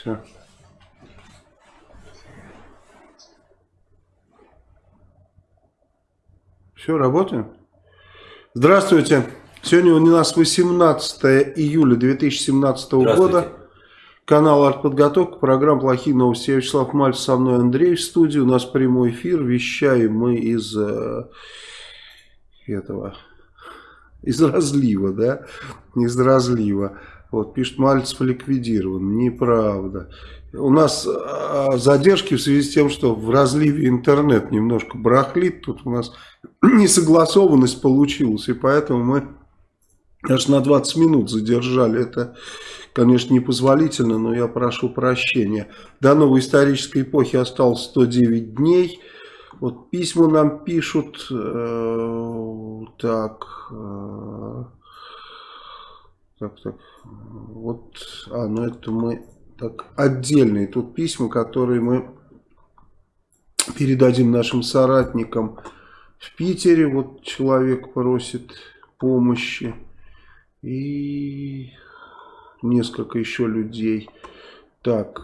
Все. Все, работаем? Здравствуйте. Сегодня у нас 18 июля 2017 года. Канал «Артподготовка», программа «Плохие новости». Я Вячеслав Мальцев, со мной Андрей в студии. У нас прямой эфир. Вещаем мы из э, этого, из разлива, да? Из разлива. Вот, пишет, Мальцев ликвидирован. Неправда. У нас а, задержки в связи с тем, что в разливе интернет немножко барахлит. Тут у нас несогласованность получилась. И поэтому мы аж на 20 минут задержали. Это, конечно, непозволительно, но я прошу прощения. До новой исторической эпохи осталось 109 дней. Вот письма нам пишут. Э, так... Э, так, так. Вот, а, ну это мы так отдельные тут письма, которые мы передадим нашим соратникам в Питере. Вот человек просит помощи. И несколько еще людей. Так,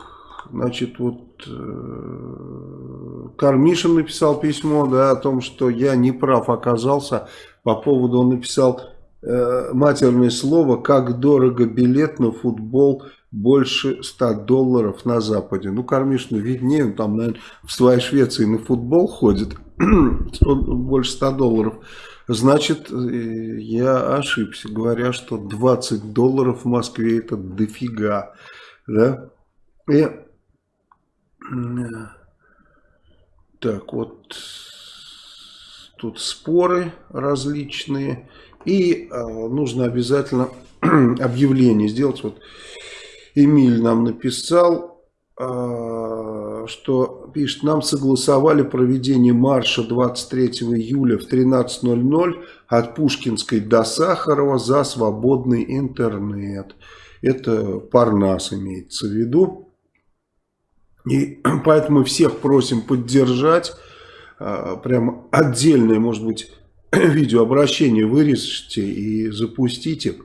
значит, вот э, Кармишин написал письмо, да, о том, что я не прав оказался по поводу, он написал Э, матерное слово, как дорого билет на футбол больше 100 долларов на Западе. Ну, Кормишину виднее, он там, наверное, в своей Швеции на футбол ходит, больше 100 долларов. Значит, э, я ошибся, говоря, что 20 долларов в Москве это дофига. Да? И, э, так, вот тут споры различные. И э, нужно обязательно объявление сделать. Вот Эмиль нам написал, э, что пишет, нам согласовали проведение марша 23 июля в 13.00 от Пушкинской до Сахарова за свободный интернет. Это Парнас имеется в виду. И поэтому всех просим поддержать. Э, прям отдельное, может быть, видеообращение вырежьте и запустите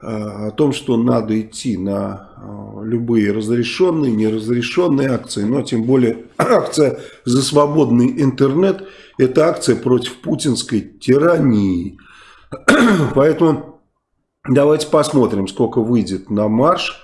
о том, что надо идти на э, любые разрешенные, неразрешенные акции, но тем более акция за свободный интернет – это акция против путинской тирании. Поэтому давайте посмотрим, сколько выйдет на марш.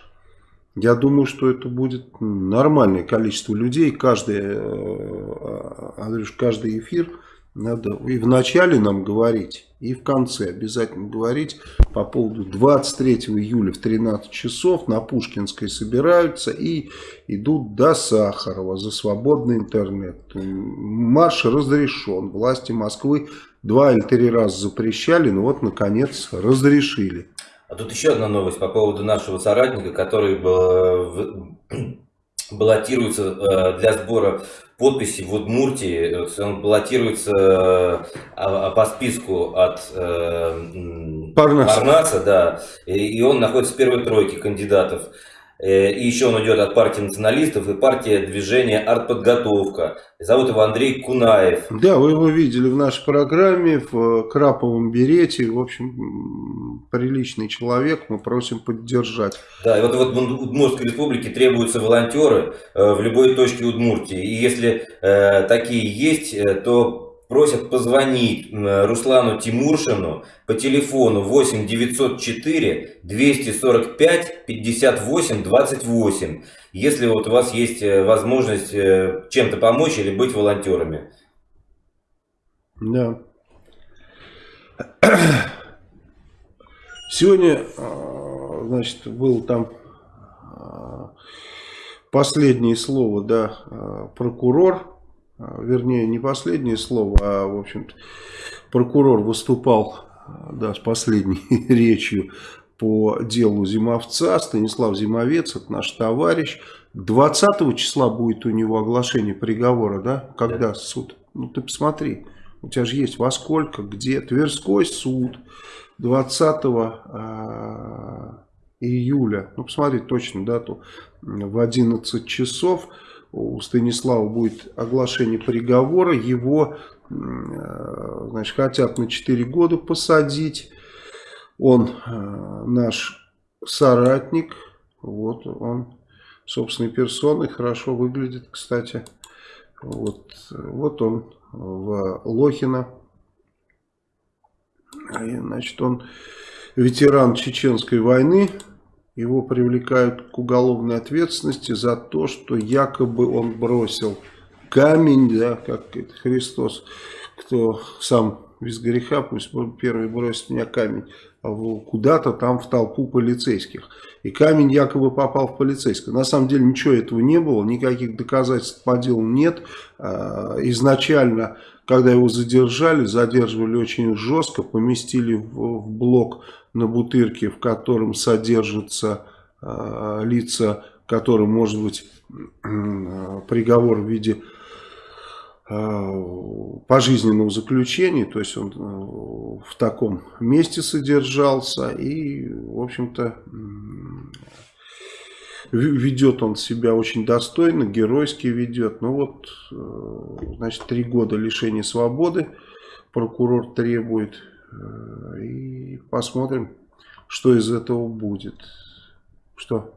Я думаю, что это будет нормальное количество людей. Каждый, э, Андрюш, каждый эфир – надо и в начале нам говорить, и в конце обязательно говорить по поводу 23 июля в 13 часов на Пушкинской собираются и идут до Сахарова за свободный интернет. Марш разрешен. Власти Москвы два или три раза запрещали, но вот наконец разрешили. А тут еще одна новость по поводу нашего соратника, который баллотируется э, для сбора подписи в Удмуртии. Он баллотируется э, а, по списку от э, Парнаса. Парнаса, да, и он находится в первой тройке кандидатов. Э, и еще он идет от партии националистов и партия движения «Артподготовка». Зовут его Андрей Кунаев. Да, вы его видели в нашей программе в краповом берете. В общем, приличный человек, мы просим поддержать. Да, и вот, вот в Удмуртской республике требуются волонтеры э, в любой точке Удмуртии. И если э, такие есть, э, то просят позвонить Руслану Тимуршину по телефону 8 904 245 58 28, если вот у вас есть э, возможность э, чем-то помочь или быть волонтерами. Да. Сегодня, а, значит, был там а, последнее слово, да, а, прокурор вернее, не последнее слово, а, в общем-то, прокурор выступал да, с последней речью по делу Зимовца, Станислав Зимовец, это наш товарищ. 20 числа будет у него оглашение приговора, да? Когда да. суд? Ну, ты посмотри, у тебя же есть во сколько, где. Тверской суд 20 а, июля, ну, посмотри точно дату, в 11 часов у Станислава будет оглашение приговора, его э, значит, хотят на 4 года посадить. Он э, наш соратник, Вот он собственной персоной хорошо выглядит, кстати. Вот, вот он в Лохино. Значит, он ветеран Чеченской войны. Его привлекают к уголовной ответственности за то, что якобы он бросил камень, да, как Христос, кто сам без греха, пусть первый бросит меня камень, а куда-то там в толпу полицейских. И камень якобы попал в полицейского. На самом деле ничего этого не было, никаких доказательств по делу нет. А, изначально, когда его задержали, задерживали очень жестко, поместили в блок на Бутырке, в котором содержатся а, лица, которым может быть приговор в виде Э, пожизненного заключения, то есть он э, в таком месте содержался и, в общем-то, ведет он себя очень достойно, геройски ведет. Ну вот, э, значит, три года лишения свободы прокурор требует. И посмотрим, что из этого будет. Что?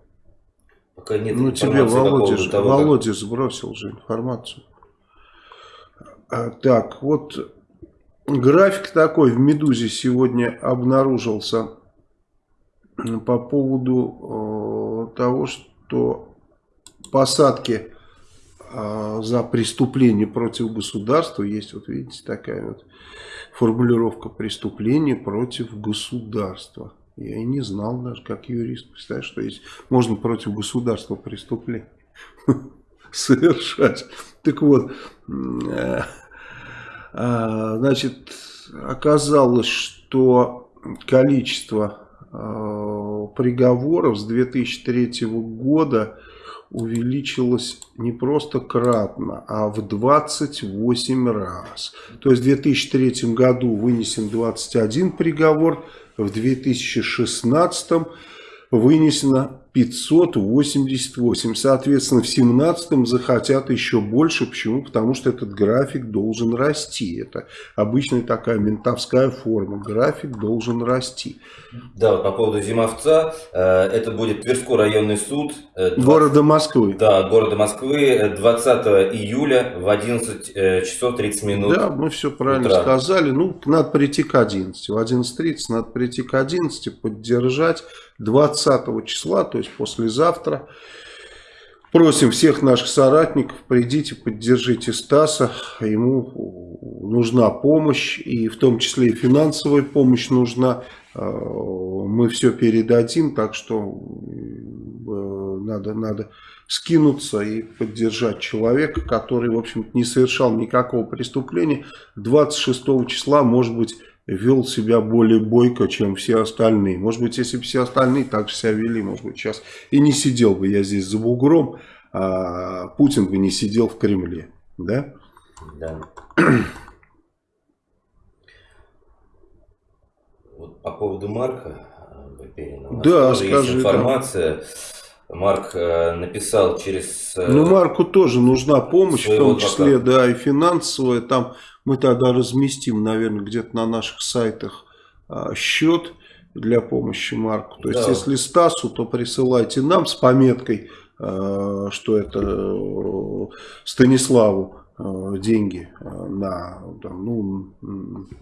Пока нет ну тебе Володя, того, Володя как... сбросил же информацию. А, так, вот график такой в «Медузе» сегодня обнаружился по поводу э, того, что посадки э, за преступление против государства, есть вот видите такая вот формулировка преступление против государства. Я и не знал даже, как юрист, представляешь, что есть, можно против государства преступление совершать. Так вот, э, значит, оказалось, что количество приговоров с 2003 года увеличилось не просто кратно, а в 28 раз. То есть в 2003 году вынесен 21 приговор, в 2016 вынесено 588. Соответственно, в 2017 захотят еще больше. Почему? Потому что этот график должен расти. Это обычная такая ментовская форма. График должен расти. Да, вот по поводу Зимовца. Э, это будет Тверской районный суд. 20... Э, города Москвы. Да, города Москвы. 20 июля в 11 э, часов 30 минут. Да, мы все правильно утра. сказали. Ну, надо прийти к 11. В 11.30 надо прийти к 11, поддержать. 20 числа, то есть послезавтра. Просим всех наших соратников, придите, поддержите Стаса, ему нужна помощь, и в том числе и финансовая помощь нужна. Э, мы все передадим, так что э, надо, надо скинуться и поддержать человека, который, в общем не совершал никакого преступления. 26 числа, может быть, вел себя более бойко, чем все остальные. Может быть, если бы все остальные так же себя вели, может быть, сейчас и не сидел бы я здесь за бугром, а Путин бы не сидел в Кремле. Да? Да. вот по поводу Марка Баперина. Да, скажи. Есть информация. Да. Марк э, написал через... Э, ну, Марку тоже нужна помощь, в том числе, адвоката. да, и финансовая. Там мы тогда разместим, наверное, где-то на наших сайтах а, счет для помощи Марку. То есть, если Стасу, то присылайте нам с пометкой, а, что это э, Станиславу а, деньги на, там, ну,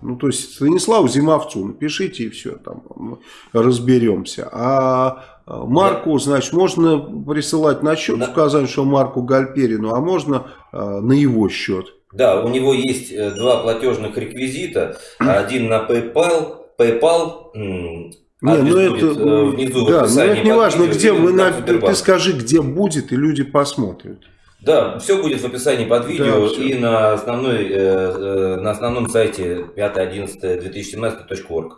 ну, то есть Станиславу Зимовцу напишите и все, там мы разберемся. А Марку, значит, можно присылать на счет, сказать, что Марку Гальперину, а можно на его счет. Да, у него есть э, два платежных реквизита. Один на PayPal, PayPal не, ну это, э, внизу да, но это не важно, где мы, на, ты скажи, где будет, и люди посмотрят. Да, все будет в описании под видео да, и на, основной, э, на основном сайте 5.11.2017.org.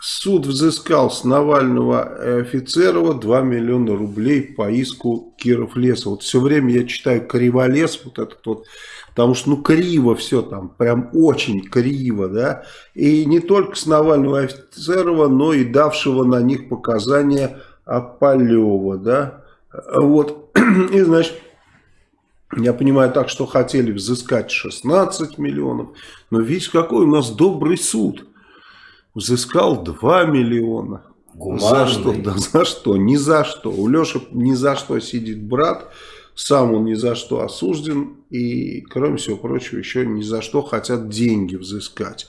Суд взыскал с Навального офицерова 2 миллиона рублей по иску Киров Леса. Вот все время я читаю Криволес, вот этот вот Потому что, ну, криво все там, прям очень криво, да. И не только с Навального Офицерова, но и давшего на них показания Аполева, да. Вот, и, значит, я понимаю так, что хотели взыскать 16 миллионов, но видите, какой у нас добрый суд. Взыскал 2 миллиона. Гуманный. За что? Да за что? Ни за что. У Леши ни за что сидит брат. Сам он ни за что осужден. И, кроме всего прочего, еще ни за что хотят деньги взыскать.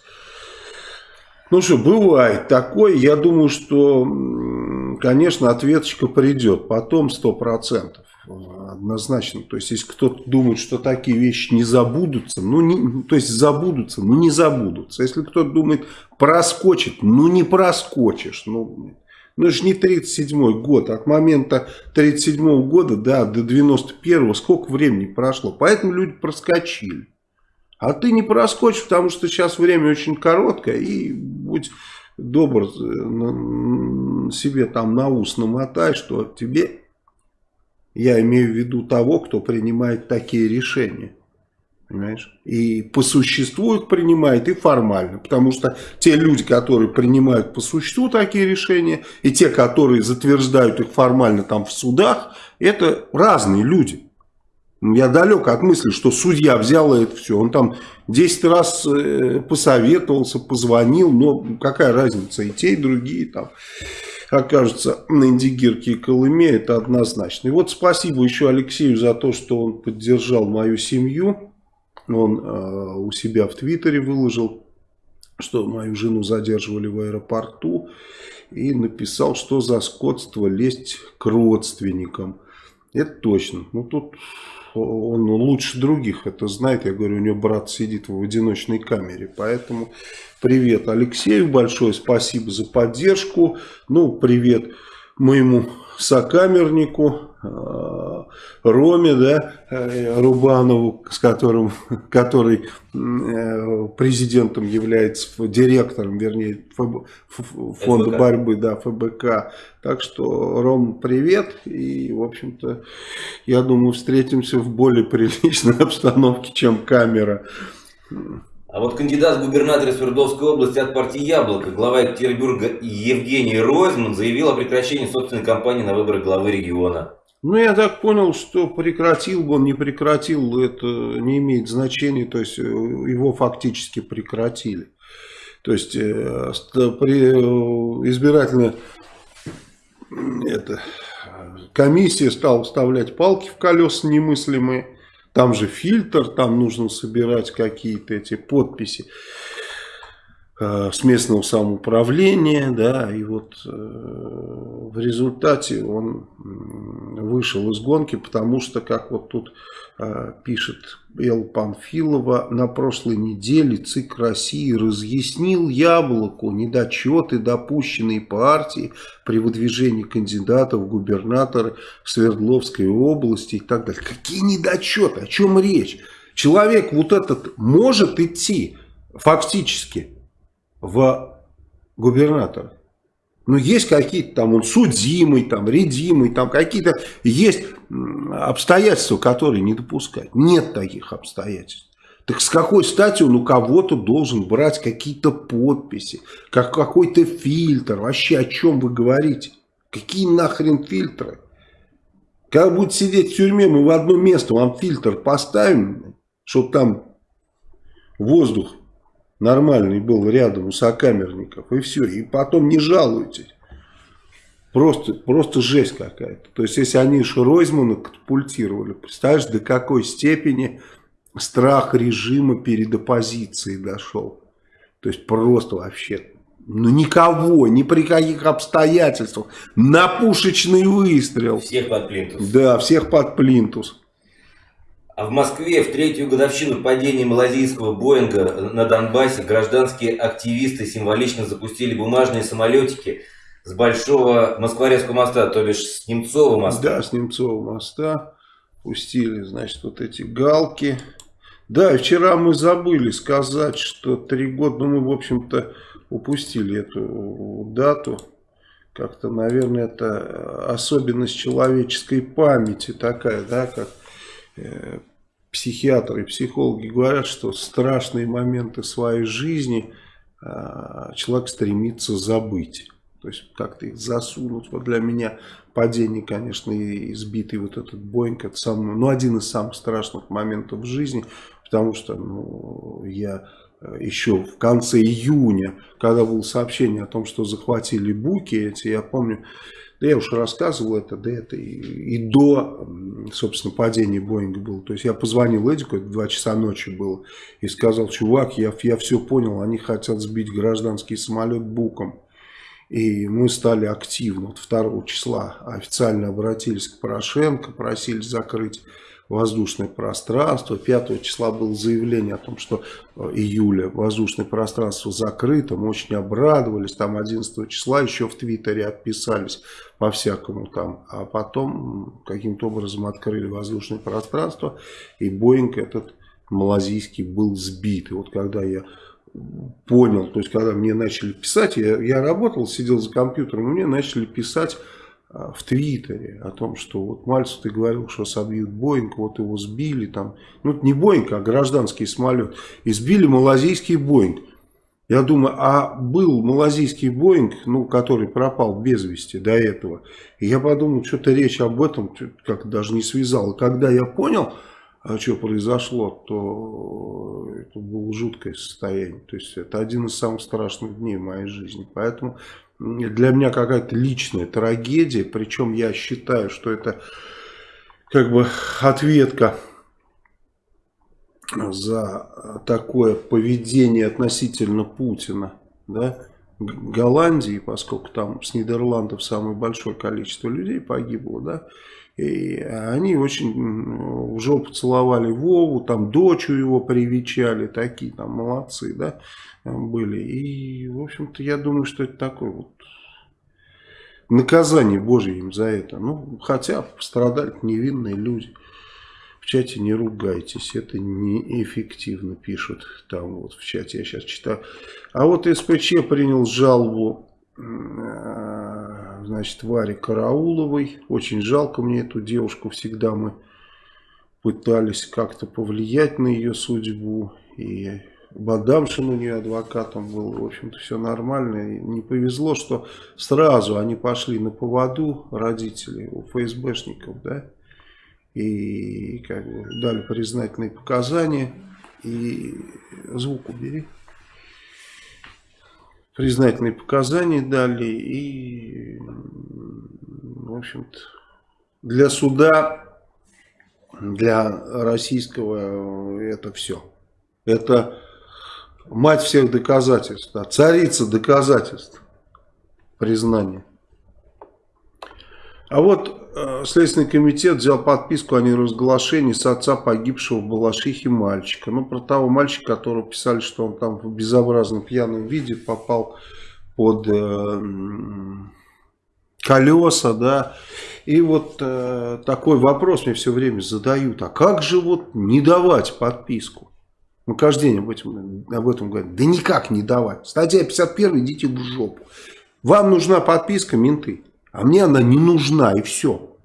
Ну что, бывает такое. Я думаю, что, конечно, ответочка придет. Потом 100%. Однозначно. То есть, если кто-то думает, что такие вещи не забудутся, ну, не, то есть, забудутся, ну, не забудутся. Если кто-то думает, проскочит, ну, не проскочишь. Ну, ну, это же не 37 год. От момента 37 -го года, да, до 91-го сколько времени прошло. Поэтому люди проскочили. А ты не проскочишь, потому что сейчас время очень короткое. И будь добр, э, себе там на ус намотай, что тебе я имею в виду того, кто принимает такие решения. Понимаешь? И по существу их принимает, и формально. Потому что те люди, которые принимают по существу такие решения, и те, которые затверждают их формально там в судах, это разные люди. Я далек от мысли, что судья взял это все. Он там 10 раз э, посоветовался, позвонил, но какая разница, и те, и другие там окажется на Индигирке и Колыме, это однозначно. И вот спасибо еще Алексею за то, что он поддержал мою семью. Он э, у себя в Твиттере выложил, что мою жену задерживали в аэропорту. И написал, что за скотство лезть к родственникам. Это точно. Ну тут он лучше других это знает. Я говорю, у него брат сидит в одиночной камере. Поэтому привет Алексею большое, спасибо за поддержку. Ну, привет моему сокамернику э, Роме, да, э, Рубанову, с которым, который э, президентом является, директором, вернее, фонда ФБК. борьбы, да, ФБК. Так что, Ром, привет. И, в общем-то, я думаю, встретимся в более приличной обстановке, чем камера. А вот кандидат в губернаторы Свердловской области от партии «Яблоко», глава Екатеринбурга Евгений Ройзман заявил о прекращении собственной кампании на выборы главы региона. Ну, я так понял, что прекратил бы он, не прекратил, это не имеет значения, то есть э, его фактически прекратили. То есть э, при, э, избирательная это, комиссия стала вставлять палки в колеса немыслимые. Там же фильтр, там нужно собирать какие-то эти подписи с местного самоуправления, да, и вот э, в результате он вышел из гонки, потому что, как вот тут э, пишет Эл Панфилова, на прошлой неделе ЦИК России разъяснил Яблоку недочеты, допущенные партии при выдвижении кандидатов в губернаторы Свердловской области и так далее. Какие недочеты? О чем речь? Человек вот этот может идти фактически в губернатор. Но есть какие-то там, он судимый, там, редимый, там какие-то есть обстоятельства, которые не допускают. Нет таких обстоятельств. Так с какой стати он у кого-то должен брать какие-то подписи, как какой-то фильтр? Вообще о чем вы говорите? Какие нахрен фильтры? Когда будет сидеть в тюрьме, мы в одно место вам фильтр поставим, чтобы там воздух нормальный был рядом у сокамерников, и все, и потом не жалуйтесь. Просто, просто жесть какая-то. То есть, если они Ройзмана катапультировали, представляешь, до какой степени страх режима перед оппозицией дошел. То есть, просто вообще, ну никого, ни при каких обстоятельствах, на пушечный выстрел. Всех под плинтус. Да, всех под плинтус. А в Москве в третью годовщину падения малазийского Боинга на Донбассе гражданские активисты символично запустили бумажные самолетики с Большого Москворецкого моста, то бишь с Немцова моста. Да, с Немцова моста пустили, значит, вот эти галки. Да, вчера мы забыли сказать, что три года, ну мы, в общем-то, упустили эту дату. Как-то, наверное, это особенность человеческой памяти такая, да, как психиатры и психологи говорят, что страшные моменты своей жизни а, человек стремится забыть. То есть как-то их засунуть. Вот для меня падение, конечно, и избитый вот этот Боинг, это самый, ну, один из самых страшных моментов в жизни, потому что ну, я э, еще в конце июня, когда было сообщение о том, что захватили буки эти, я помню, да я уж рассказывал это, да это и, и до, собственно, падения Боинга было. То есть я позвонил Эдику, это 2 часа ночи было, и сказал, чувак, я, я все понял, они хотят сбить гражданский самолет буком. И мы стали активно, вот 2 числа официально обратились к Порошенко, просили закрыть воздушное пространство. 5 числа было заявление о том, что э, июля воздушное пространство закрыто. Мы очень обрадовались. Там 11 числа еще в Твиттере отписались по-всякому там. А потом каким-то образом открыли воздушное пространство. И Боинг этот малазийский был сбит. И вот когда я понял, то есть когда мне начали писать, я, я работал, сидел за компьютером, мне начали писать в Твиттере о том, что вот Мальцев, ты говорил, что собьют Боинг, вот его сбили там. Ну, не Боинг, а гражданский самолет. И сбили малазийский Боинг. Я думаю, а был малазийский Боинг, ну, который пропал без вести до этого. И я подумал, что-то речь об этом как даже не связал. И когда я понял, а что произошло, то это было жуткое состояние. То есть это один из самых страшных дней в моей жизни. Поэтому для меня какая-то личная трагедия, причем я считаю, что это как бы ответка за такое поведение относительно Путина, да, Голландии, поскольку там с Нидерландов самое большое количество людей погибло, да, и они очень в жопу целовали Вову, там дочу его привечали, такие там молодцы, да, были. И, в общем-то, я думаю, что это такое вот наказание Божье им за это. Ну, хотя пострадали невинные люди. В чате не ругайтесь, это неэффективно, пишут там вот в чате, я сейчас читаю. А вот СПЧ принял жалобу значит, Варе Карауловой. Очень жалко мне эту девушку. Всегда мы пытались как-то повлиять на ее судьбу. И Бадамшин у нее адвокатом был. В общем-то, все нормально. И не повезло, что сразу они пошли на поводу родителей у ФСБшников, да. И как бы дали признательные показания. И звук убери признательные показания дали и, в общем-то, для суда, для российского это все. Это мать всех доказательств, да, царица доказательств, признания. А вот Э, Следственный комитет взял подписку о неразглашении с отца погибшего в Балашихе мальчика. Ну, про того мальчика, которого писали, что он там в безобразном пьяном виде попал под э, колеса, да. И вот э, такой вопрос мне все время задают. А как же вот не давать подписку? Мы каждый день об этом, об этом говорим. Да никак не давать. Статья 51, идите в жопу. Вам нужна подписка, менты. А мне она не нужна, и все.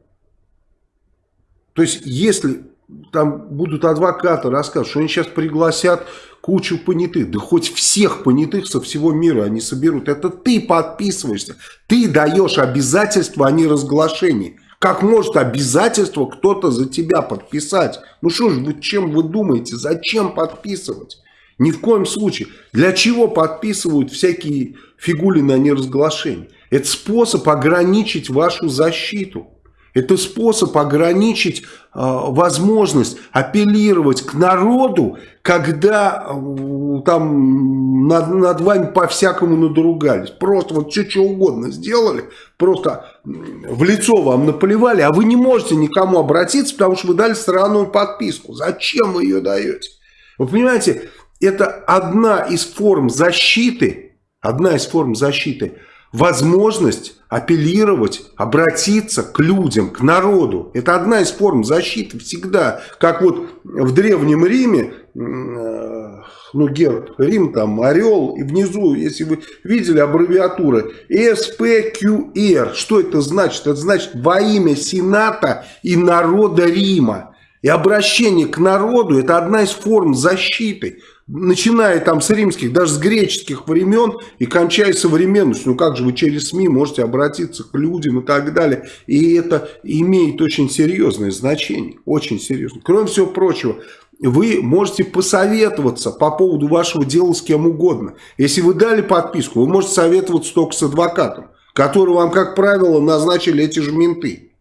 То есть, если там будут адвокаты рассказывать, что они сейчас пригласят кучу понятых, да хоть всех понятых со всего мира они соберут. Это ты подписываешься, ты даешь обязательства, а не разглашение. Как может обязательство кто-то за тебя подписать? Ну что ж, вы чем вы думаете, зачем подписывать? Ни в коем случае. Для чего подписывают всякие фигулины о неразглашении? Это способ ограничить вашу защиту. Это способ ограничить э, возможность апеллировать к народу, когда э, там над, над вами по-всякому надругались. Просто вот что, что угодно сделали, просто в лицо вам наплевали, а вы не можете никому обратиться, потому что вы дали странную подписку. Зачем вы ее даете? Вы понимаете, это одна из форм защиты, одна из форм защиты – возможность апеллировать, обратиться к людям, к народу. Это одна из форм защиты всегда. Как вот в Древнем Риме, э, ну, герб Рим, там, орел, и внизу, если вы видели аббревиатуры, СПQР. Что это значит? Это значит во имя Сената и народа Рима. И обращение к народу – это одна из форм защиты начиная там с римских, даже с греческих времен и кончая современностью. Ну как же вы через СМИ можете обратиться к людям и так далее. И это имеет очень серьезное значение, очень серьезное. Кроме всего прочего, вы можете посоветоваться по поводу вашего дела с кем угодно. Если вы дали подписку, вы можете советоваться только с адвокатом, который вам, как правило, назначили эти же менты.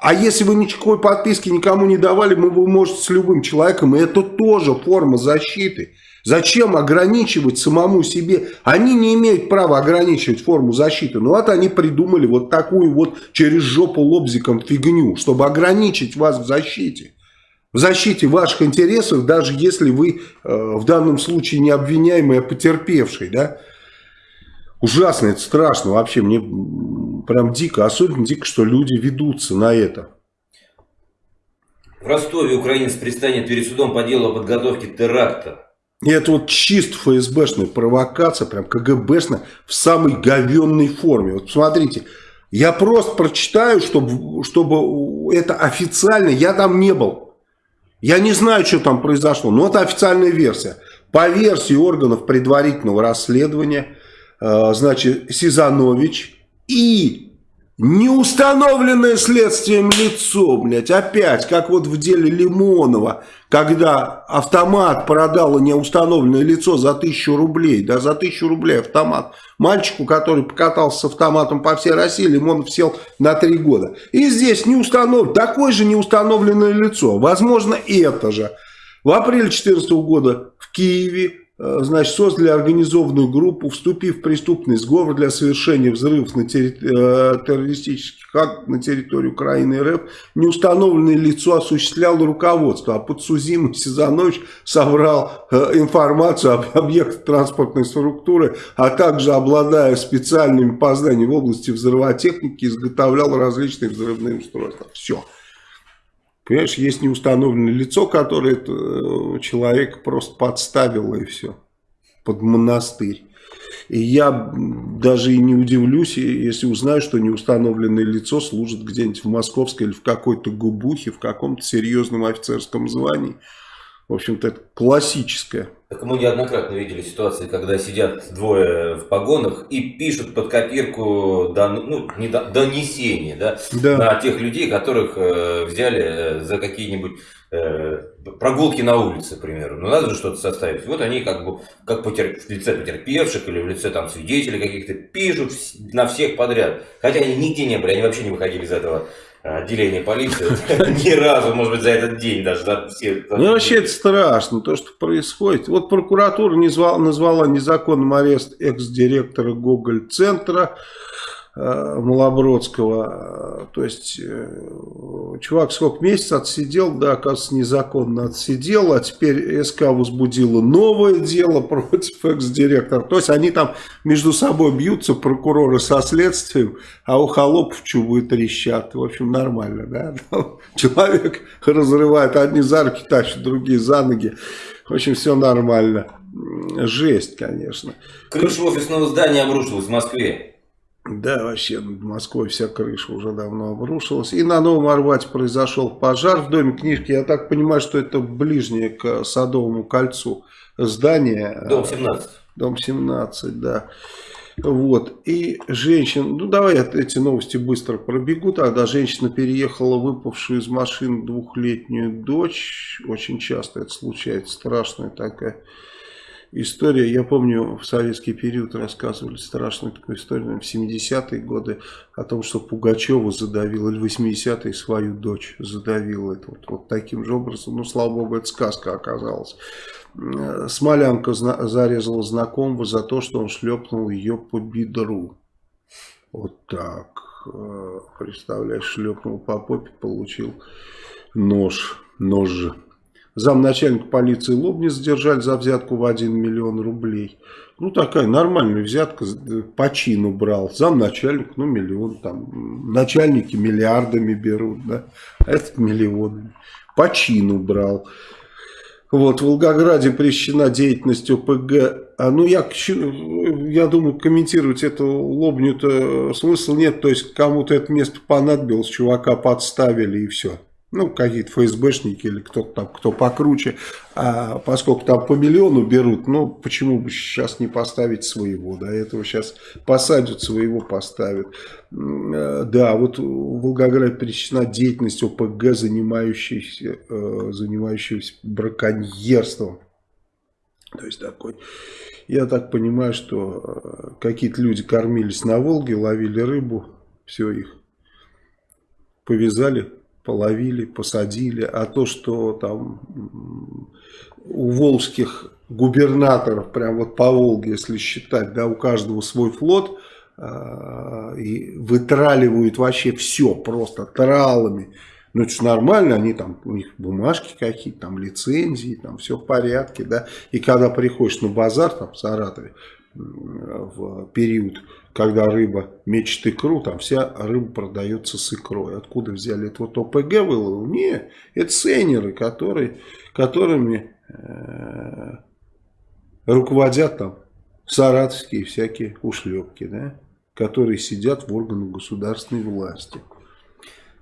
А если вы никакой подписки никому не давали, вы можете с любым человеком, и это тоже форма защиты. Зачем ограничивать самому себе? Они не имеют права ограничивать форму защиты. Но вот они придумали вот такую вот через жопу лобзиком фигню, чтобы ограничить вас в защите в защите ваших интересов, даже если вы э, в данном случае не обвиняемый, а потерпевший, да, ужасно, это страшно вообще, мне прям дико, особенно дико, что люди ведутся на это. В Ростове украинец предстанет перед судом по делу о подготовке теракта. И это вот чисто ФСБшная провокация, прям КГБшная, в самой говенной форме. Вот посмотрите, я просто прочитаю, чтобы, чтобы это официально, я там не был. Я не знаю, что там произошло, но это официальная версия. По версии органов предварительного расследования, э, значит, Сизанович и Неустановленное следствием лицо, блядь, опять, как вот в деле Лимонова, когда автомат продало неустановленное лицо за тысячу рублей, да, за тысячу рублей автомат. Мальчику, который покатался с автоматом по всей России, Лимонов сел на три года. И здесь неустановленное, такое же неустановленное лицо, возможно, это же. В апреле 2014 года в Киеве значит, создали организованную группу, вступив в преступный сговор для совершения взрывов на терри... Э, террористических актов на территории Украины РФ, неустановленное лицо осуществляло руководство, а подсудимый Сизанович собрал э, информацию об объектах транспортной структуры, а также, обладая специальными познаниями в области взрывотехники, изготовлял различные взрывные устройства. Все. Понимаешь, есть неустановленное лицо, которое э, человек просто подставило и все. Под монастырь. И я даже и не удивлюсь, если узнаю, что неустановленное лицо служит где-нибудь в московской или в какой-то губухе, в каком-то серьезном офицерском звании. В общем-то, это классическое. Так мы неоднократно видели ситуации, когда сидят двое в погонах и пишут под копирку дан, ну, не, донесение да, да. на тех людей, которых э, взяли э, за какие-нибудь э, прогулки на улице, к примеру. Ну, надо же что-то составить. Вот они как бы как потерп... в лице потерпевших или в лице там свидетелей каких-то пишут на всех подряд. Хотя они нигде не были, они вообще не выходили из этого отделение полиции ни разу, может быть, за этот день даже. За все, за ну, вообще это страшно, то, что происходит. Вот прокуратура назвала, назвала незаконным арест экс-директора Гоголь-центра. Э, Малобродского. То есть, э, чувак сколько месяцев отсидел, да, оказывается, незаконно отсидел, а теперь СК возбудила новое дело против экс-директора. То есть, они там между собой бьются, прокуроры со следствием, а у холопов чубы трещат. В общем, нормально, да. Человек разрывает, одни за руки тащат, другие за ноги. В общем, все нормально. Жесть, конечно. Крыша офисного здания обрушилась в Москве. Да, вообще над Москвой вся крыша уже давно обрушилась. И на Новом Арбате произошел пожар в доме книжки. Я так понимаю, что это ближнее к Садовому кольцу здание. Дом 17. Дом 17, да. Вот. И женщина, ну давай эти новости быстро пробегу. Тогда женщина переехала выпавшую из машины двухлетнюю дочь. Очень часто это случается, страшная такая история, я помню, в советский период рассказывали страшную такую историю, в 70-е годы, о том, что Пугачева задавил, или 80-е свою дочь задавил. Это вот, вот таким же образом, ну, слава богу, это сказка оказалась. Э, Смолянка зарезала знакомого за то, что он шлепнул ее по бедру. Вот так. Э, представляешь, шлепнул по попе, получил нож, нож же. Замначальника полиции Лобни задержали за взятку в 1 миллион рублей. Ну, такая нормальная взятка, по чину брал. Замначальник, ну, миллион, там, начальники миллиардами берут, да, а этот миллионами. По чину брал. Вот, в Волгограде прещена деятельность ОПГ. А, ну, я, я думаю, комментировать эту лобню-то смысла нет. То есть, кому-то это место понадобилось, чувака подставили и все. Ну, какие-то ФСБшники или кто-то там, кто покруче, а поскольку там по миллиону берут, ну, почему бы сейчас не поставить своего, до этого сейчас посадят, своего поставят. Э, да, вот в Волгограде перечислена деятельность ОПГ, занимающаяся, э, занимающаяся браконьерством. То есть такой, я так понимаю, что э, какие-то люди кормились на Волге, ловили рыбу, все их повязали, половили, посадили, а то, что там у волжских губернаторов, прям вот по Волге, если считать, да, у каждого свой флот, э, и вытраливают вообще все просто тралами. Ну, это же нормально, они там, у них бумажки какие-то, там лицензии, там все в порядке, да. И когда приходишь на базар, там в Саратове, в период когда рыба мечет икру, там вся рыба продается с икрой. Откуда взяли это вот ОПГ выловил? Не, это сейнеры, которые, которыми э, руководят там саратовские всякие ушлепки, да, которые сидят в органах государственной власти.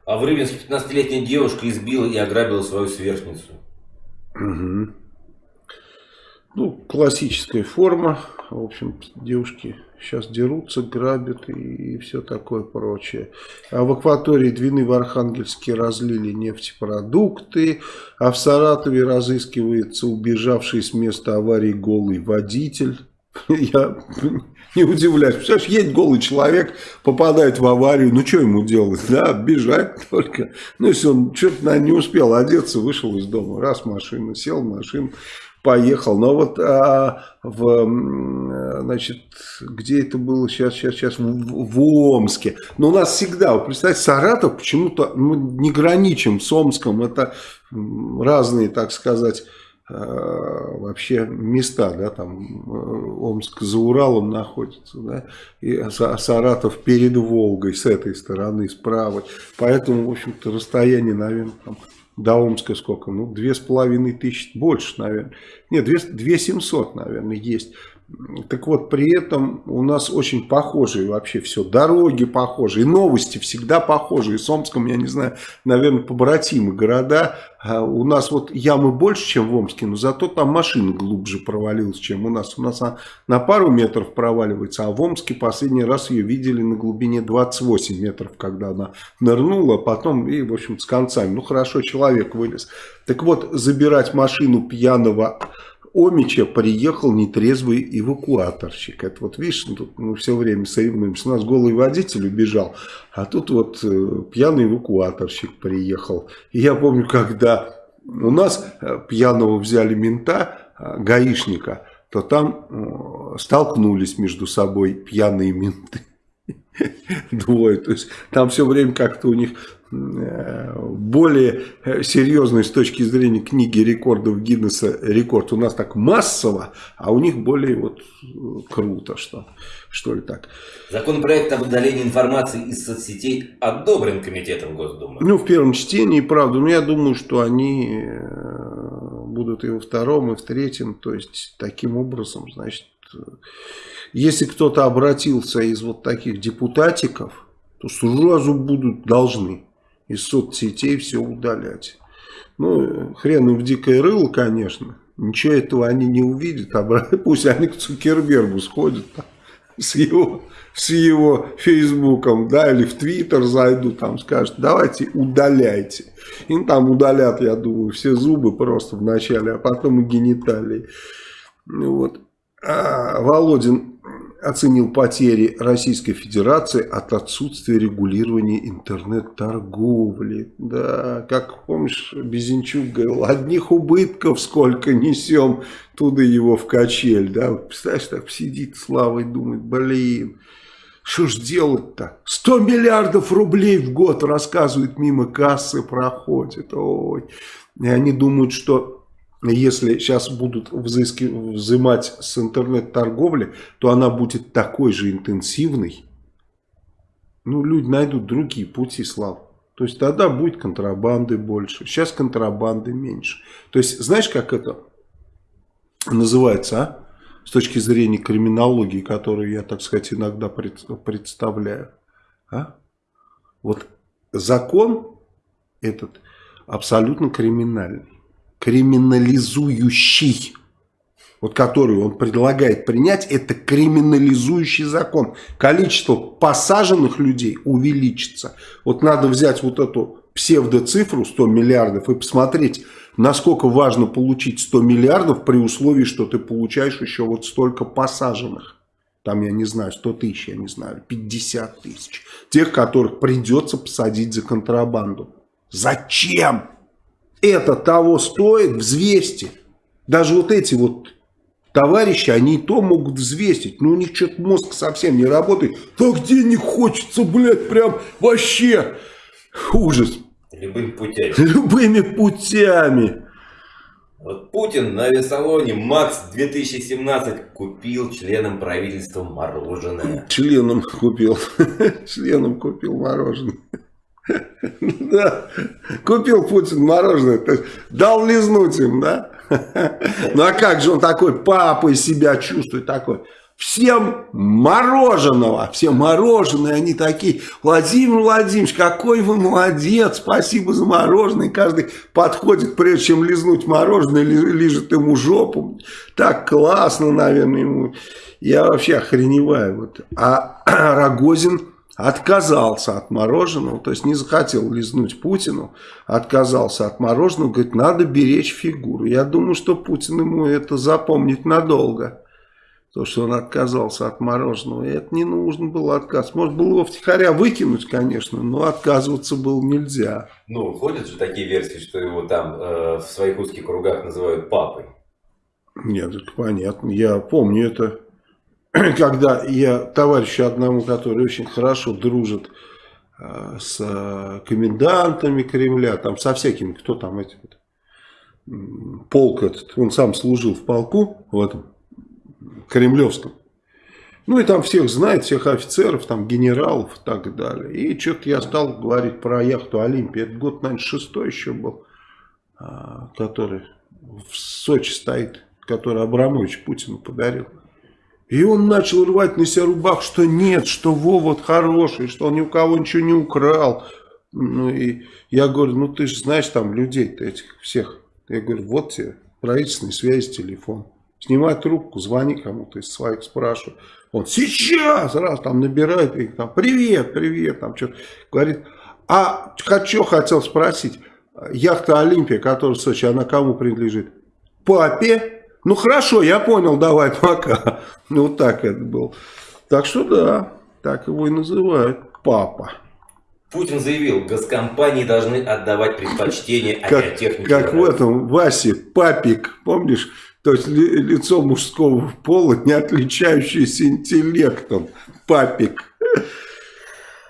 А в Рыбинске 15-летняя девушка избила и ограбила свою сверстницу. Угу. Ну, классическая форма. В общем, девушки сейчас дерутся, грабят и, все такое прочее. А в акватории Двины в Архангельске разлили нефтепродукты, а в Саратове разыскивается убежавший с места аварии голый водитель. Я не удивляюсь. Представляешь, едет голый человек, попадает в аварию, ну что ему делать? Да, бежать только. Ну, если он что-то не успел одеться, вышел из дома, раз машина, сел в машину, поехал. Но вот а, в, значит, где это было сейчас, сейчас, сейчас, в, в Омске. Но у нас всегда, вот представьте, Саратов почему-то мы не граничим с Омском. Это разные, так сказать, а, вообще места, да, там э, Омск за Уралом находится, да, и Саратов перед Волгой с этой стороны, справа. Поэтому, в общем-то, расстояние, наверное, там до Омска сколько? Ну, две с половиной тысячи, больше, наверное. Нет, две, две семьсот, наверное, есть. Так вот, при этом у нас очень похожие вообще все. Дороги похожие, новости всегда похожие. С Омском, я не знаю, наверное, побратимы города. А у нас вот ямы больше, чем в Омске, но зато там машина глубже провалилась, чем у нас. У нас она на пару метров проваливается, а в Омске последний раз ее видели на глубине 28 метров, когда она нырнула, а потом и, в общем, с концами. Ну, хорошо, человек вылез. Так вот, забирать машину пьяного Омича приехал нетрезвый эвакуаторщик. Это вот видишь, ну, тут мы все время соревнуемся. У нас голый водитель убежал, а тут вот э, пьяный эвакуаторщик приехал. И я помню, когда у нас э, пьяного взяли мента, э, гаишника, то там э, столкнулись между собой пьяные менты. Двое. То есть там все время как-то у них более э, серьезный с точки зрения книги рекордов Гиннесса рекорд у нас так массово, а у них более вот э, круто, что, что ли так. Законопроект об удалении информации из соцсетей одобрен Комитетом Госдумы. Ну, в первом чтении, правда, но я думаю, что они э, будут и во втором, и в третьем, то есть таким образом, значит, если кто-то обратился из вот таких депутатиков, то сразу будут должны из соцсетей все удалять. Ну, хрен им в дикое рыло, конечно. Ничего этого они не увидят. А пусть они к Цукербергу сходят там, с его, с его фейсбуком, да, или в Твиттер зайдут, там скажут, давайте удаляйте. Им там удалят, я думаю, все зубы просто вначале, а потом и гениталии. Вот. А Володин оценил потери Российской Федерации от отсутствия регулирования интернет-торговли. Да, как помнишь, Безенчук говорил, одних убытков сколько несем, туда его в качель. Да, представляешь, так сидит Слава и думает, блин, что ж делать-то? 100 миллиардов рублей в год, рассказывают, мимо кассы проходит. Ой. И они думают, что если сейчас будут взыски, взимать с интернет-торговли, то она будет такой же интенсивной. Ну, люди найдут другие пути, Слав. То есть тогда будет контрабанды больше. Сейчас контрабанды меньше. То есть, знаешь, как это называется, а? С точки зрения криминологии, которую я, так сказать, иногда представляю. А? Вот закон этот абсолютно криминальный, криминализующий вот который он предлагает принять, это криминализующий закон. Количество посаженных людей увеличится. Вот надо взять вот эту псевдоцифру 100 миллиардов и посмотреть, насколько важно получить 100 миллиардов при условии, что ты получаешь еще вот столько посаженных. Там, я не знаю, 100 тысяч, я не знаю, 50 тысяч. Тех, которых придется посадить за контрабанду. Зачем? Это того стоит, взвесьте. Даже вот эти вот товарищи, они и то могут взвесить. Но у них что-то мозг совсем не работает. Так денег хочется, блядь, прям вообще ужас. Любыми путями. Любыми путями. Вот Путин на весолоне МАКС 2017 купил членам правительства мороженое. Членом купил. Членом купил мороженое. Да, купил Путин мороженое, дал лизнуть им, да? Ну а как же он такой папой себя чувствует, такой? Всем мороженого, все мороженые, они такие, Владимир Владимирович, какой вы молодец, спасибо за мороженое. каждый подходит, прежде чем лизнуть мороженое, лежит ему жопу. Так классно, наверное, ему. Я вообще охреневаю. Вот. А Рогозин отказался от мороженого, то есть не захотел лизнуть Путину, отказался от мороженого, говорит, надо беречь фигуру. Я думаю, что Путин ему это запомнит надолго. То, что он отказался от мороженого. И это не нужно было отказ. Может было его втихаря выкинуть, конечно, но отказываться было нельзя. Ну, ходят же такие версии, что его там э, в своих узких кругах называют папой. Нет, это понятно. Я помню это когда я товарищу одному, который очень хорошо дружит э, с э, комендантами Кремля, там со всякими, кто там эти полк этот, он сам служил в полку в этом кремлевском. Ну и там всех знает, всех офицеров, там генералов и так далее. И что-то я стал говорить про яхту Олимпия. Это год, наверное, шестой еще был, а, который в Сочи стоит, который Абрамович Путину подарил. И он начал рвать на себя рубах, что нет, что Вова хороший, что он ни у кого ничего не украл. Ну и я говорю, ну ты же знаешь там людей-то этих всех. Я говорю, вот тебе правительственный связи телефон. Снимай трубку, звони кому-то из своих, спрашивай. Он сейчас раз там набирает, и там, привет, привет, там что-то говорит. А что хотел спросить, яхта Олимпия, которая в Сочи, она кому принадлежит? Папе. Ну хорошо, я понял, давай пока. Ну вот так это был. Так что да, так его и называют. Папа. Путин заявил, госкомпании должны отдавать предпочтение авиатехнике. Как, как в этом Васе, папик, помнишь? То есть ли, лицо мужского пола, не отличающееся интеллектом. Папик.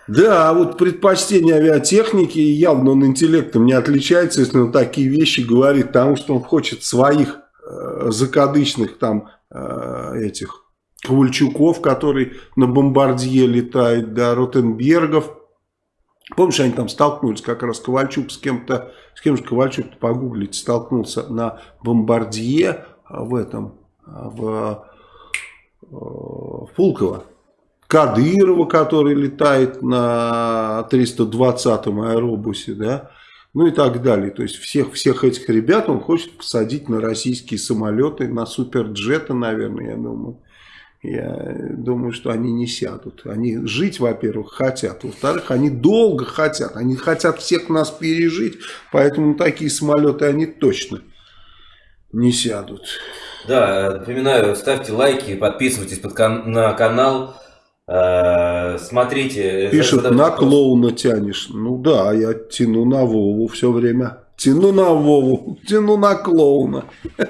Да, вот предпочтение авиатехники, явно он интеллектом не отличается, если он такие вещи говорит, потому что он хочет своих закадычных там э, этих Ковальчуков, который на бомбардье летает, да, Ротенбергов. Помнишь, они там столкнулись, как раз Ковальчук с кем-то, с кем же Ковальчук, погуглить, столкнулся на бомбардье в этом, в, э, в Пулково. Кадырова, который летает на 320-м аэробусе, да, ну и так далее. То есть всех, всех этих ребят он хочет посадить на российские самолеты, на суперджеты, наверное, я думаю. Я думаю, что они не сядут. Они жить, во-первых, хотят. Во-вторых, они долго хотят. Они хотят всех нас пережить. Поэтому такие самолеты они точно не сядут. Да, напоминаю, ставьте лайки, подписывайтесь на канал. Э, смотрите. Пишет, на клоуна тянешь. Ну да, я тяну на Вову все время. Тяну на Вову, тяну на клоуна.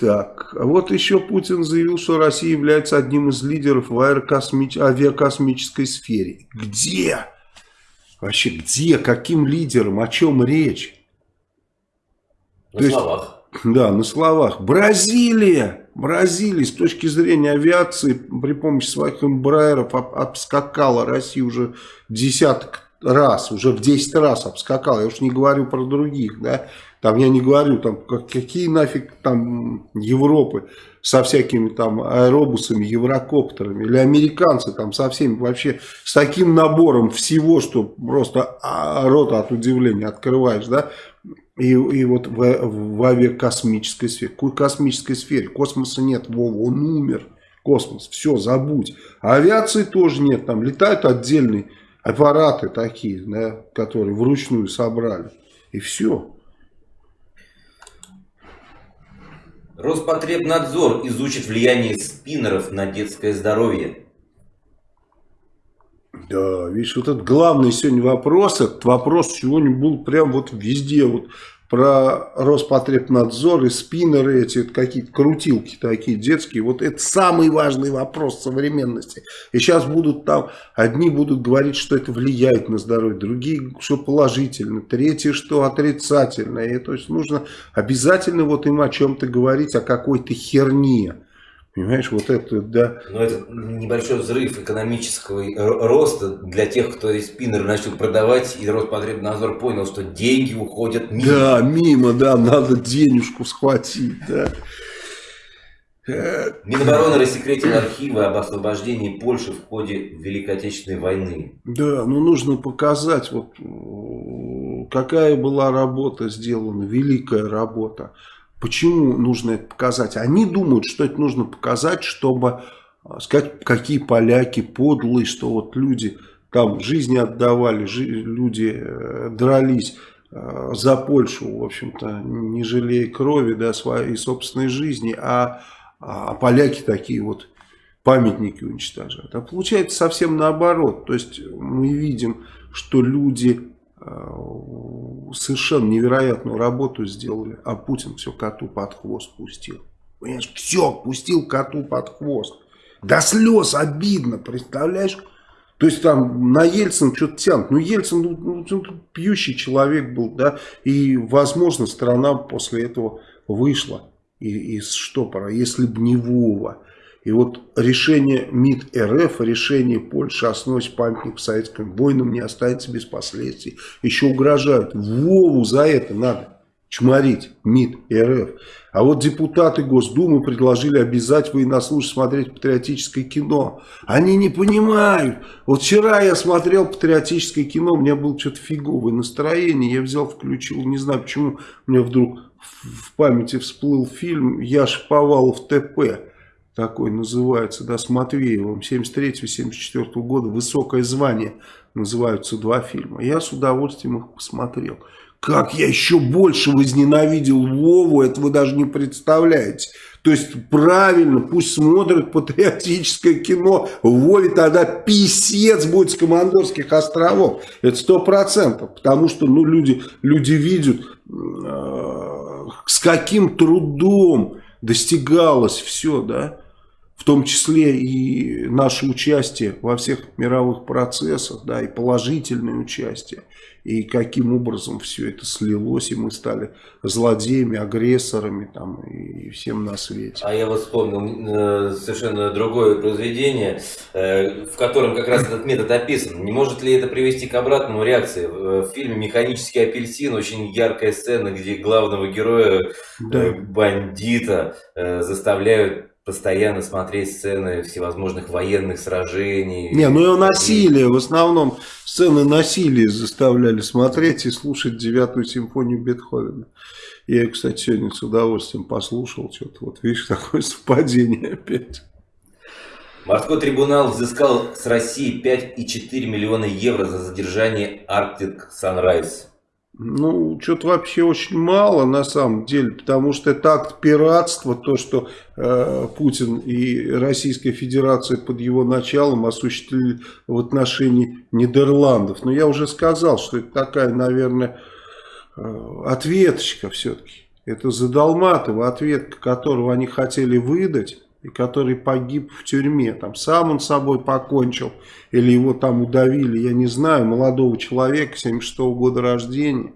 Так, а вот еще Путин заявил, что Россия является одним из лидеров в аэрокосмич... авиакосмической сфере. Где? Вообще, где? Каким лидером? О чем речь? На То словах. Да, на словах. Бразилия! Бразилия с точки зрения авиации при помощи своих эмбраеров обскакала Россию уже десяток раз, уже в 10 раз обскакала. Я уж не говорю про других, да. Там я не говорю, там какие нафиг там Европы со всякими там аэробусами, еврокоптерами, или американцы там со всеми вообще, с таким набором всего, что просто а, рот от удивления открываешь, да, и, и вот в, в авиакосмической сфере. Какой космической сфере? Космоса нет, Вова, он умер. Космос, все, забудь. А авиации тоже нет, там летают отдельные аппараты такие, да, которые вручную собрали. И все. Роспотребнадзор изучит влияние спиннеров на детское здоровье. Да, видишь, вот этот главный сегодня вопрос, этот вопрос сегодня был прям вот везде, вот про Роспотребнадзор и спиннеры эти, какие-то крутилки такие детские. Вот это самый важный вопрос современности. И сейчас будут там, одни будут говорить, что это влияет на здоровье, другие, что положительно, третьи, что отрицательно. И то есть нужно обязательно вот им о чем-то говорить, о какой-то херне. Понимаешь, вот это, да. Но это небольшой взрыв экономического роста для тех, кто из спиннер начал продавать, и Роспотребнадзор понял, что деньги уходят мимо. Да, мимо, да, надо денежку схватить, да. Минобороны рассекретил архивы об освобождении Польши в ходе Великой Отечественной войны. Да, ну нужно показать, вот какая была работа сделана, великая работа. Почему нужно это показать? Они думают, что это нужно показать, чтобы а, сказать, какие поляки подлые, что вот люди там жизни отдавали, люди э, дрались э, за Польшу, в общем-то, не жалея крови, да, своей собственной жизни, а, а поляки такие вот памятники уничтожают. А получается совсем наоборот. То есть мы видим, что люди совершенно невероятную работу сделали, а Путин все коту под хвост пустил. Понимаешь, все, пустил коту под хвост. До слез обидно, представляешь? То есть там на Ельцин что-то тянут. Ну, Ельцин ну, ну, ну, пьющий человек был, да, и, возможно, страна после этого вышла из штопора, если бы не Вова. И вот решение МИД РФ, решение Польши осносить памятник советским воинам не останется без последствий. Еще угрожают. Вову за это надо чморить МИД РФ. А вот депутаты Госдумы предложили обязать военнослужащих смотреть патриотическое кино. Они не понимают. Вот вчера я смотрел патриотическое кино, у меня было что-то фиговое настроение. Я взял, включил, не знаю почему, у меня вдруг в памяти всплыл фильм «Яш Повалов ТП» такой называется, да, с Матвеевым, 73-74 года, «Высокое звание» называются два фильма. Я с удовольствием их посмотрел. Как я еще больше возненавидел Вову, это вы даже не представляете. То есть правильно, пусть смотрят патриотическое кино. Вове тогда писец будет с Командорских островов. Это сто процентов. Потому что ну, люди, люди видят, э, с каким трудом достигалось все, да в том числе и наше участие во всех мировых процессах, да, и положительное участие, и каким образом все это слилось, и мы стали злодеями, агрессорами там, и всем на свете. А я вот вспомнил э, совершенно другое произведение, э, в котором как раз этот метод описан. Не может ли это привести к обратному реакции? В фильме «Механический апельсин» очень яркая сцена, где главного героя, да. Э, бандита, заставляют постоянно смотреть сцены всевозможных военных сражений. Не, ну и насилие, в основном сцены насилия заставляли смотреть и слушать девятую симфонию Бетховена. Я, кстати, сегодня с удовольствием послушал, что-то вот, видишь, такое совпадение опять. Морской трибунал взыскал с России 5,4 миллиона евро за задержание Arctic Sunrise. Ну, что-то вообще очень мало на самом деле, потому что это акт пиратства, то, что э, Путин и Российская Федерация под его началом осуществили в отношении Нидерландов. Но я уже сказал, что это такая, наверное, э, ответочка все-таки. Это Задолматова ответка, которого они хотели выдать и который погиб в тюрьме. Там сам он собой покончил, или его там удавили, я не знаю, молодого человека, 76 -го года рождения,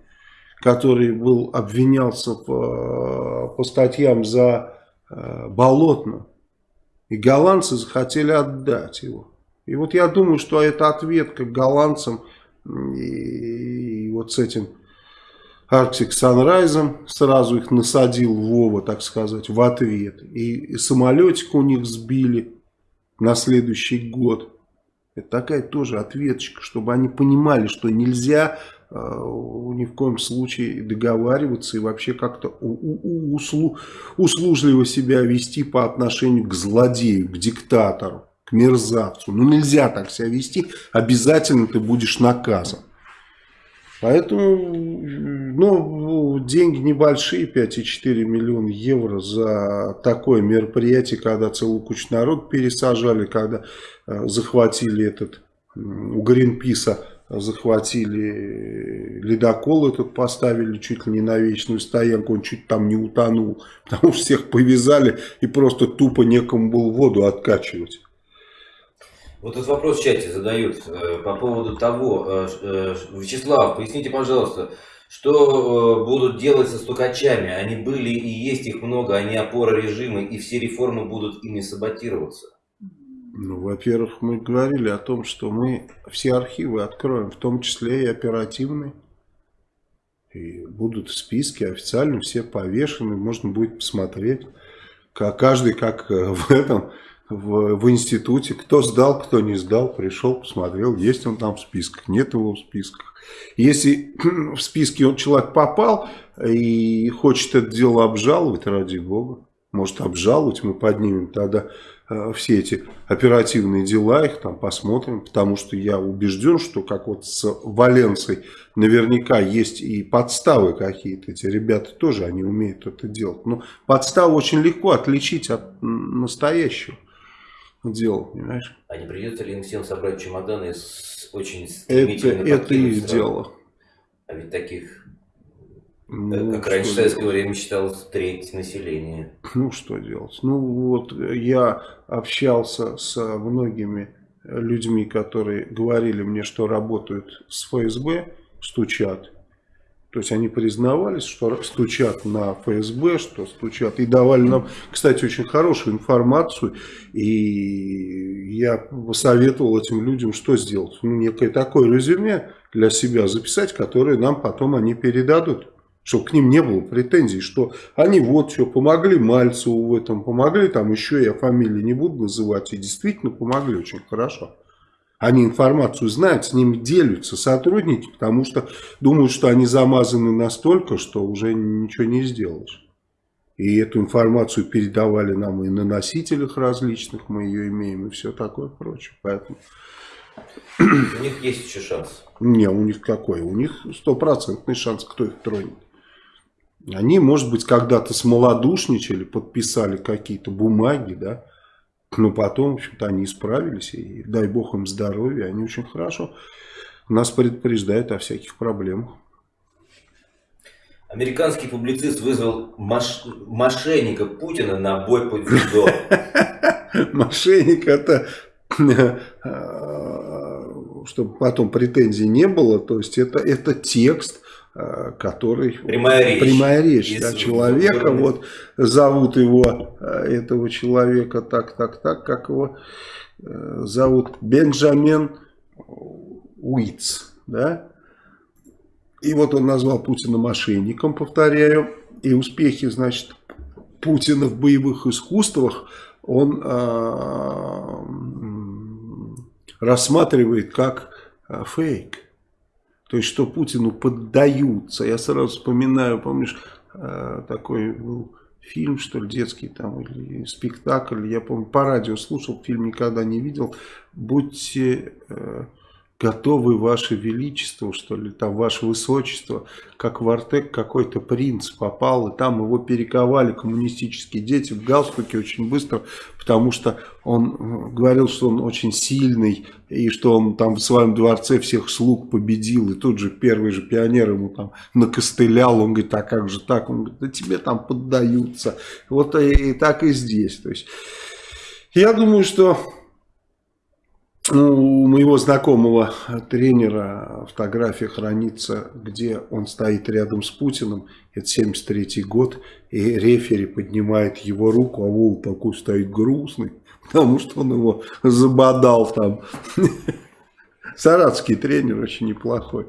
который был обвинялся по, по статьям за э, Болотно. И голландцы захотели отдать его. И вот я думаю, что это ответка голландцам и, и вот с этим Arctic Sunrise, сразу их насадил Вова, так сказать, в ответ. И, и самолетик у них сбили на следующий год. Это такая тоже ответочка, чтобы они понимали, что нельзя э, ни в коем случае договариваться и вообще как-то услу, услужливо себя вести по отношению к злодею, к диктатору, к мерзавцу. Ну нельзя так себя вести, обязательно ты будешь наказан. Поэтому ну, деньги небольшие, 5,4 миллиона евро за такое мероприятие, когда целую кучу народ пересажали, когда э, захватили этот, у Гринписа захватили ледокол этот, поставили чуть ли не на вечную стоянку, он чуть там не утонул, потому что всех повязали и просто тупо некому было воду откачивать. Вот этот вопрос в чате задают э, по поводу того, э, э, Вячеслав, поясните, пожалуйста, что будут делать со стукачами? Они были и есть их много, они опора режима, и все реформы будут ими саботироваться. Ну, во-первых, мы говорили о том, что мы все архивы откроем, в том числе и оперативные. И будут в списке официально все повешены, можно будет посмотреть. Как, каждый как в этом в, в институте, кто сдал, кто не сдал, пришел, посмотрел, есть он там в списках, нет его в списках. Если в списке он, человек попал и хочет это дело обжаловать, ради бога, может обжаловать, мы поднимем тогда э, все эти оперативные дела, их там посмотрим, потому что я убежден, что как вот с Валенцией наверняка есть и подставы какие-то, эти ребята тоже, они умеют это делать, но подставу очень легко отличить от настоящего делал, понимаешь? А не придется ли им всем собрать чемоданы с очень Это, это их дело. А ведь таких, ну, как раньше в советское время считалось, треть населения. Ну, что делать? Ну, вот я общался с многими людьми, которые говорили мне, что работают с ФСБ, стучат. То есть они признавались, что стучат на ФСБ, что стучат. И давали нам, кстати, очень хорошую информацию. И я посоветовал этим людям, что сделать. Ну, некое такое резюме для себя записать, которое нам потом они передадут. Чтобы к ним не было претензий, что они вот все помогли Мальцеву в этом, помогли, там еще я фамилии не буду называть, и действительно помогли очень хорошо. Они информацию знают, с ними делятся сотрудники, потому что думают, что они замазаны настолько, что уже ничего не сделаешь. И эту информацию передавали нам и на носителях различных, мы ее имеем, и все такое прочее. Поэтому... У них есть еще шанс? Не, у них какой? У них стопроцентный шанс, кто их тронет. Они, может быть, когда-то смолодушничали, подписали какие-то бумаги, да, но потом, в общем-то, они исправились, и дай бог им здоровья, они очень хорошо нас предупреждают о всяких проблемах. Американский публицист вызвал маш... мошенника Путина на бой по дзюдо. Мошенник это, э, чтобы потом претензий не было, то есть это, это текст, Э, который... Прямая речь. Прямая речь да, человека. Вот зовут его, э, этого человека так, так, так, как его э, зовут Бенджамин Уитс. Да? И вот он назвал Путина мошенником, повторяю. И успехи, значит, Путина в боевых искусствах он э, рассматривает как фейк. То есть, что Путину поддаются. Я сразу вспоминаю, помнишь, э, такой был фильм, что ли, детский там, или спектакль, я помню, по радио слушал, фильм никогда не видел. Будьте э, готовы, ваше величество, что ли, там, ваше высочество, как в Артек какой-то принц попал, и там его перековали коммунистические дети в галстуке очень быстро, потому что он э, говорил, что он очень сильный, и что он там в своем дворце всех слуг победил, и тут же первый же пионер ему там накостылял, он говорит, а как же так? Он говорит, да тебе там поддаются. Вот и, и так и здесь. То есть, я думаю, что у моего знакомого тренера фотография хранится, где он стоит рядом с Путиным. Это 73 год. И рефери поднимает его руку, а Вол такой стоит грустный, потому что он его забодал там. Саратский тренер очень неплохой.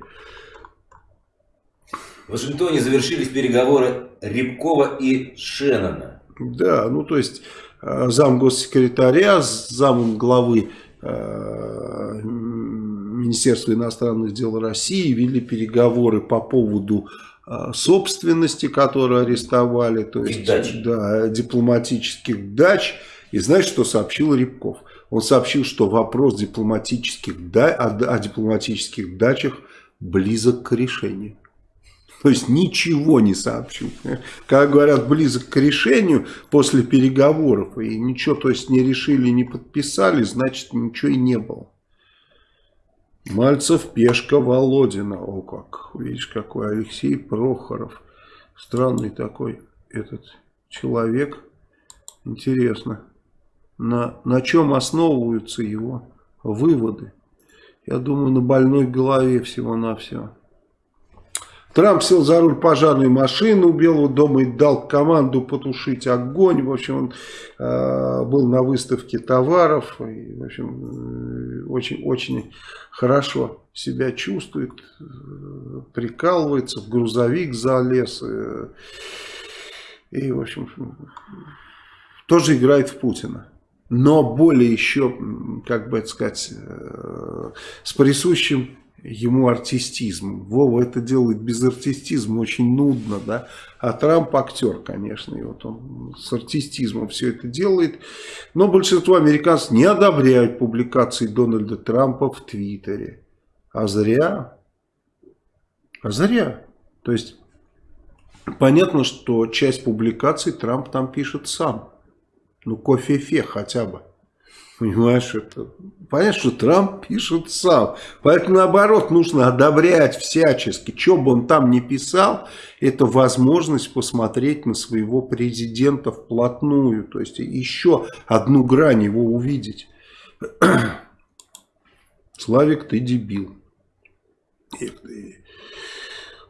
В Вашингтоне завершились переговоры Рябкова и Шеннона. Да, ну то есть э, зам госсекретаря с замом главы э, Министерства иностранных дел России вели переговоры по поводу э, собственности, которую арестовали, то есть дач. Да, дипломатических дач. И знаешь, что сообщил Рябков? Он сообщил, что вопрос дипломатических да, о, о дипломатических дачах близок к решению. То есть ничего не сообщил. Как говорят, близок к решению после переговоров, и ничего, то есть не решили, не подписали, значит ничего и не было. Мальцев, Пешка, Володина. О, как, видишь, какой Алексей Прохоров. Странный такой этот человек. Интересно, на, на чем основываются его выводы? Я думаю, на больной голове всего-навсего. Трамп сел за руль пожарной машины у Белого дома и дал команду потушить огонь. В общем, он э, был на выставке товаров. И, в общем, очень-очень э, хорошо себя чувствует, э, прикалывается, в грузовик залез. Э, и, в общем, тоже играет в Путина. Но более еще, как бы это сказать, с присущим ему артистизм. Вова это делает без артистизма, очень нудно, да. А Трамп актер, конечно, и вот он с артистизмом все это делает. Но большинство американцев не одобряют публикации Дональда Трампа в Твиттере. А зря. А зря. То есть, понятно, что часть публикаций Трамп там пишет сам. Ну, кофе-фе хотя бы. Понимаешь, это, понятно, что Трамп пишет сам. Поэтому, наоборот, нужно одобрять всячески. Что бы он там ни писал, это возможность посмотреть на своего президента вплотную. То есть, еще одну грань его увидеть. Славик, ты дебил.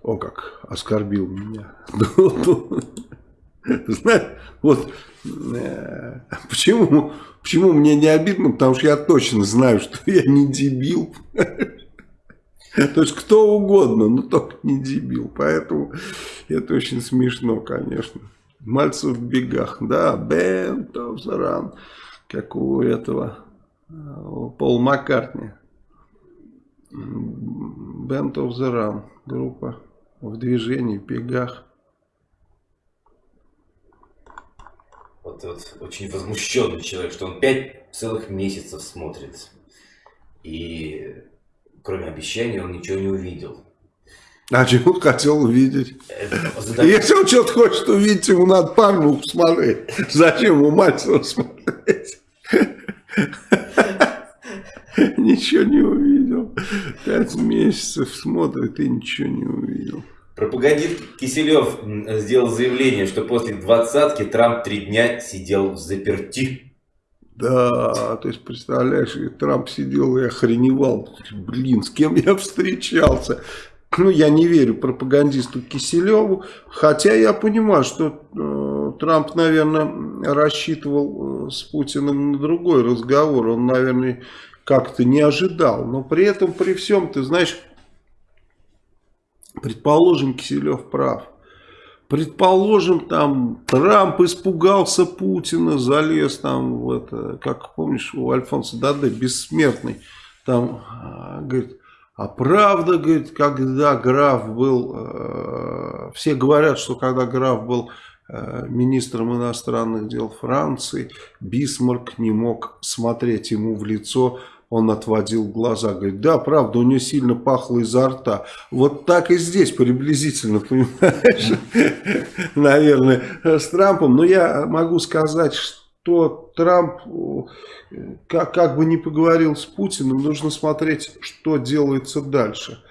О, как оскорбил меня. Знаешь, вот э, почему Почему мне не обидно? Потому что я точно знаю, что я не дебил. То есть кто угодно, но только не дебил. Поэтому это очень смешно, конечно. Мальцев в бегах. Да, the Run. Как у этого Пол Маккартни. The Run. Группа в движении, в бегах. Вот, очень возмущенный человек, что он пять целых месяцев смотрит. И кроме обещаний он ничего не увидел. А чего хотел увидеть? Это, Если он что-то хочет увидеть, ему надо пару смотреть. Зачем ему Мальцева смотреть? Ничего не увидел. Пять месяцев смотрит и ничего не увидел. Пропагандист Киселев сделал заявление, что после двадцатки Трамп три дня сидел в заперти. Да, то есть, представляешь, Трамп сидел и охреневал. Блин, с кем я встречался? Ну, я не верю пропагандисту Киселеву, хотя я понимаю, что э, Трамп, наверное, рассчитывал э, с Путиным на другой разговор. Он, наверное, как-то не ожидал. Но при этом, при всем, ты знаешь Предположим, Киселев прав. Предположим, там Трамп испугался Путина, залез там в это, как помнишь, у Альфонса Даде, бессмертный, там, а, говорит, а правда, говорит, когда граф был, э, все говорят, что когда граф был э, министром иностранных дел Франции, Бисмарк не мог смотреть ему в лицо, он отводил глаза, говорит, да, правда, у нее сильно пахло изо рта. Вот так и здесь приблизительно, понимаешь, наверное, с Трампом. Но я могу сказать, что Трамп, как, как бы ни поговорил с Путиным, нужно смотреть, что делается дальше.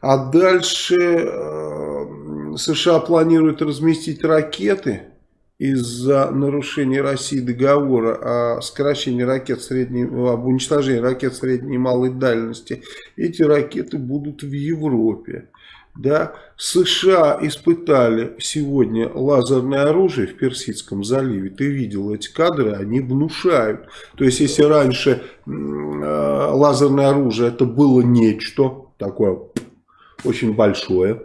А дальше э, США планируют разместить ракеты из-за нарушения России договора о сокращении ракет средней, об уничтожении ракет средней и малой дальности, эти ракеты будут в Европе. Да? США испытали сегодня лазерное оружие в Персидском заливе. Ты видел эти кадры, они внушают. То есть, если раньше э, лазерное оружие это было нечто такое очень большое,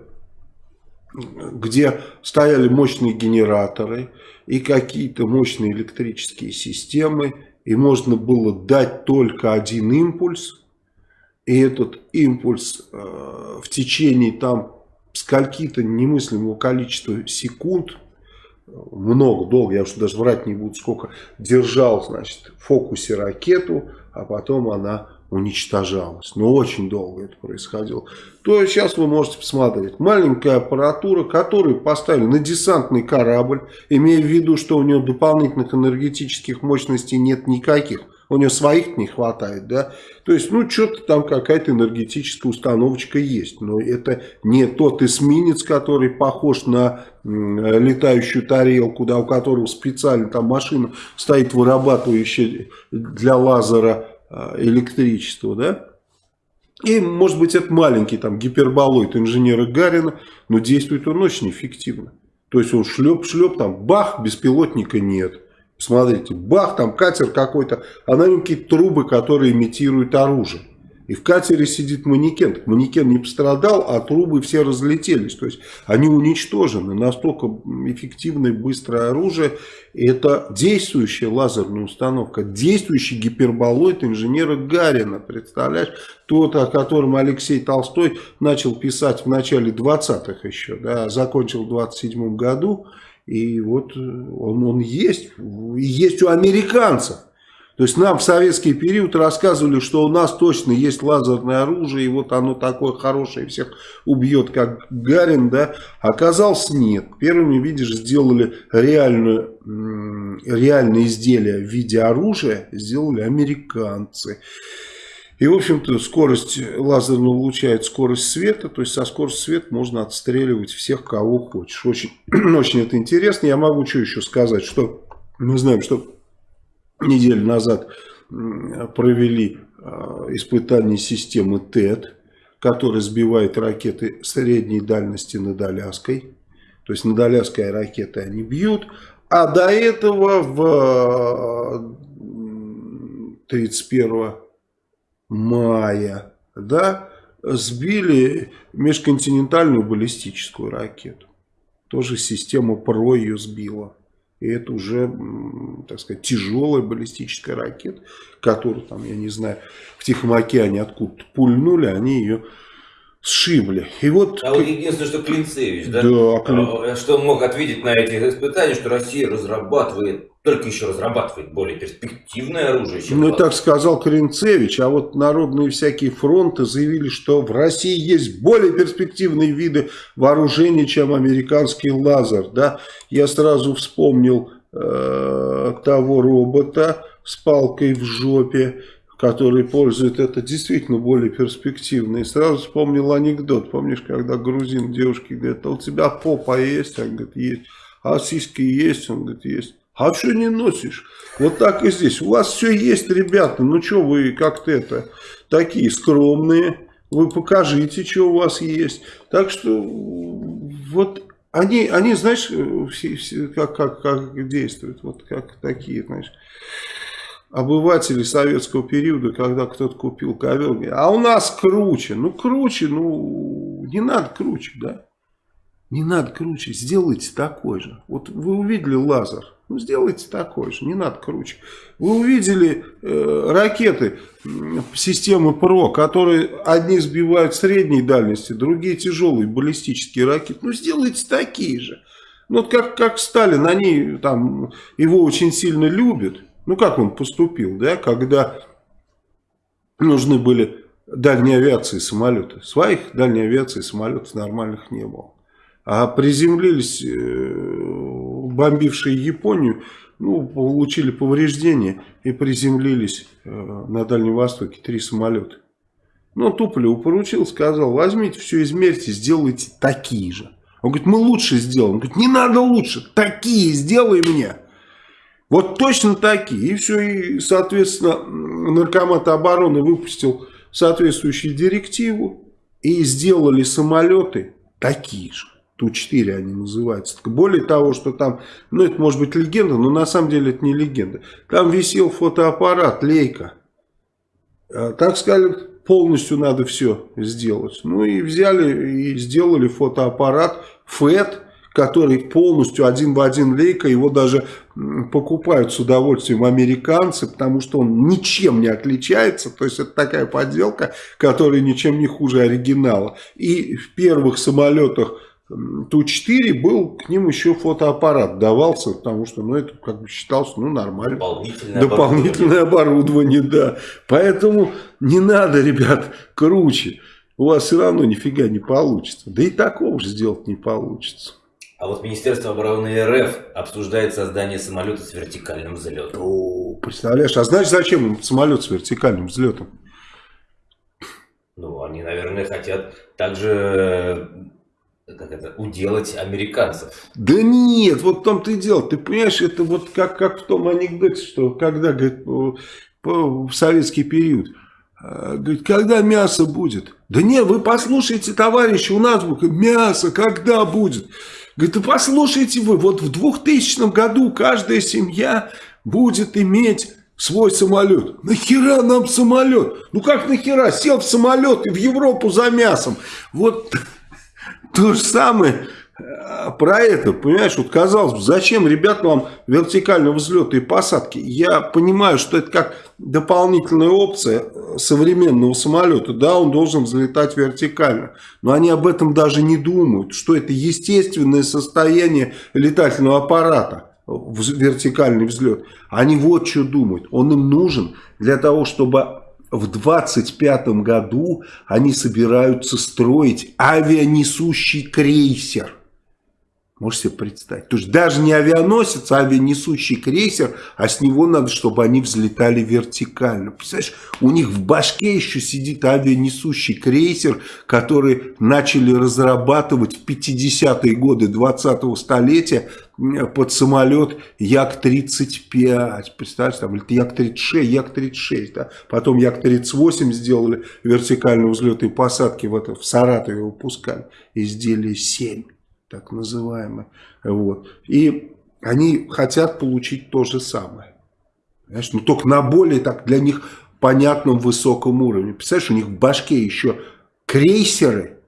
где стояли мощные генераторы и какие-то мощные электрические системы, и можно было дать только один импульс, и этот импульс э, в течение там скольки-то немыслимого количества секунд, много, долго, я уж даже врать не буду, сколько, держал, значит, в фокусе ракету, а потом она уничтожалась. Но очень долго это происходило. То сейчас вы можете посмотреть. Маленькая аппаратура, которую поставили на десантный корабль, имея в виду, что у него дополнительных энергетических мощностей нет никаких. У него своих не хватает, да. То есть, ну, что-то там какая-то энергетическая установочка есть. Но это не тот эсминец, который похож на летающую тарелку, да, у которого специально там машина стоит, вырабатывающая для лазера а, электричество, да. И, может быть, это маленький там гиперболоид инженера Гарина, но действует он очень эффективно. То есть он шлеп-шлеп, там бах, беспилотника нет. Смотрите, бах, там катер какой-то, а на нем какие-то трубы, которые имитируют оружие. И в катере сидит манекен. Манекен не пострадал, а трубы все разлетелись. То есть они уничтожены. Настолько эффективное быстрое оружие. Это действующая лазерная установка. Действующий гиперболоид инженера Гарина. Представляешь? Тот, о котором Алексей Толстой начал писать в начале 20-х еще. Да, закончил в 27 году. И вот он, он есть. Есть у американцев. То есть нам в советский период рассказывали, что у нас точно есть лазерное оружие, и вот оно такое хорошее, всех убьет, как Гарин, да. Оказалось, нет. Первыми, видишь, сделали реальную, реальное изделие в виде оружия, сделали американцы. И, в общем-то, скорость лазерного луча – скорость света, то есть со скоростью света можно отстреливать всех, кого хочешь. Очень, очень это интересно. Я могу что еще сказать, что мы знаем, что неделю назад провели а, испытание системы ТЭД, которая сбивает ракеты средней дальности над Аляской. То есть над Аляской ракеты они бьют. А до этого в 31 мая да, сбили межконтинентальную баллистическую ракету. Тоже система ПРО ее сбила. И это уже, так сказать, тяжелая баллистическая ракета, которую, там, я не знаю, в Тихом океане откуда-то пульнули, они ее сшибли. И вот... А вот единственное, что Клинцевич, да? Да. Клин... Что он мог ответить на этих испытаниях, что Россия разрабатывает только еще разрабатывает более перспективное оружие. Чем ну, так сказал Коренцевич, а вот народные всякие фронты заявили, что в России есть более перспективные виды вооружений, чем американский лазер. Да? Я сразу вспомнил э, того робота с палкой в жопе, который пользует это действительно более перспективно. И сразу вспомнил анекдот. Помнишь, когда грузин девушке говорит, а у тебя попа есть? Он говорит, есть. А сиськи есть? Он говорит, есть. А что не носишь? Вот так и здесь. У вас все есть, ребята. Ну что вы как-то это, такие скромные. Вы покажите, что у вас есть. Так что вот они, они знаешь, все, все, как, как, как действуют. Вот как такие, знаешь обыватели советского периода, когда кто-то купил ковер, а у нас круче. Ну, круче, ну, не надо круче, да? Не надо круче, сделайте такой же. Вот вы увидели лазер, ну, сделайте такой же, не надо круче. Вы увидели э, ракеты системы ПРО, которые одни сбивают средней дальности, другие тяжелые баллистические ракеты. Ну, сделайте такие же. Ну, вот как, как Сталин, они там его очень сильно любят. Ну, как он поступил, да, когда нужны были дальней авиации самолеты. Своих дальней авиации самолетов нормальных не было. А приземлились э, бомбившие Японию, ну, получили повреждения и приземлились э, на Дальнем Востоке три самолета. Ну, Туполеву поручил, сказал, возьмите все, измерьте, сделайте такие же. Он говорит, мы лучше сделаем. Он говорит, не надо лучше, такие сделай мне. Вот точно такие. И все, и, соответственно, Наркомат обороны выпустил соответствующую директиву и сделали самолеты такие же. Ту-4 они называются. Более того, что там, ну это может быть легенда, но на самом деле это не легенда. Там висел фотоаппарат Лейка. А, так сказали, полностью надо все сделать. Ну и взяли и сделали фотоаппарат FET, который полностью один в один лейка, его даже покупают с удовольствием американцы, потому что он ничем не отличается, то есть это такая подделка, которая ничем не хуже оригинала. И в первых самолетах Ту-4 был, к ним еще фотоаппарат давался, потому что, ну, это как бы считалось, ну, нормально. Дополнительное, Дополнительное оборудование. оборудование, да. Поэтому не надо, ребят, круче. У вас все равно нифига не получится. Да и такого же сделать не получится. А вот Министерство обороны РФ обсуждает создание самолета с вертикальным взлетом. О, представляешь, а знаешь, зачем им самолет с вертикальным взлетом? Ну, они, наверное, хотят также как это, уделать американцев. Да нет, вот в том-то и дело. Ты понимаешь, это вот как, как в том анекдоте, что когда, говорит, в советский период, а, говорит, когда мясо будет? Да не, вы послушайте, товарищи, у нас мясо когда будет? Говорит, да послушайте вы, вот в 2000 году каждая семья будет иметь свой самолет. Нахера нам самолет? Ну как нахера? Сел в самолет и в Европу за мясом. Вот то же самое э, про это, понимаешь, вот казалось бы, зачем, ребята, вам вертикального взлета и посадки? Я понимаю, что это как дополнительная опция современного самолета, да, он должен взлетать вертикально, но они об этом даже не думают, что это естественное состояние летательного аппарата, вертикальный взлет. Они вот что думают, он им нужен для того, чтобы в 25 году они собираются строить авианесущий крейсер. Можете себе представить? То есть даже не авианосец, а авианесущий крейсер, а с него надо, чтобы они взлетали вертикально. Представляешь, у них в башке еще сидит авианесущий крейсер, который начали разрабатывать в 50-е годы 20-го столетия под самолет Як-35. Представляешь, там, или Як-36, Як-36. Да? Потом Як-38 сделали вертикальные взлеты и посадки в, это, в Саратове выпускали. Изделие 7 так называемое. Вот. И они хотят получить то же самое. Знаешь, но только на более так для них понятном высоком уровне. Представляешь, у них в башке еще крейсеры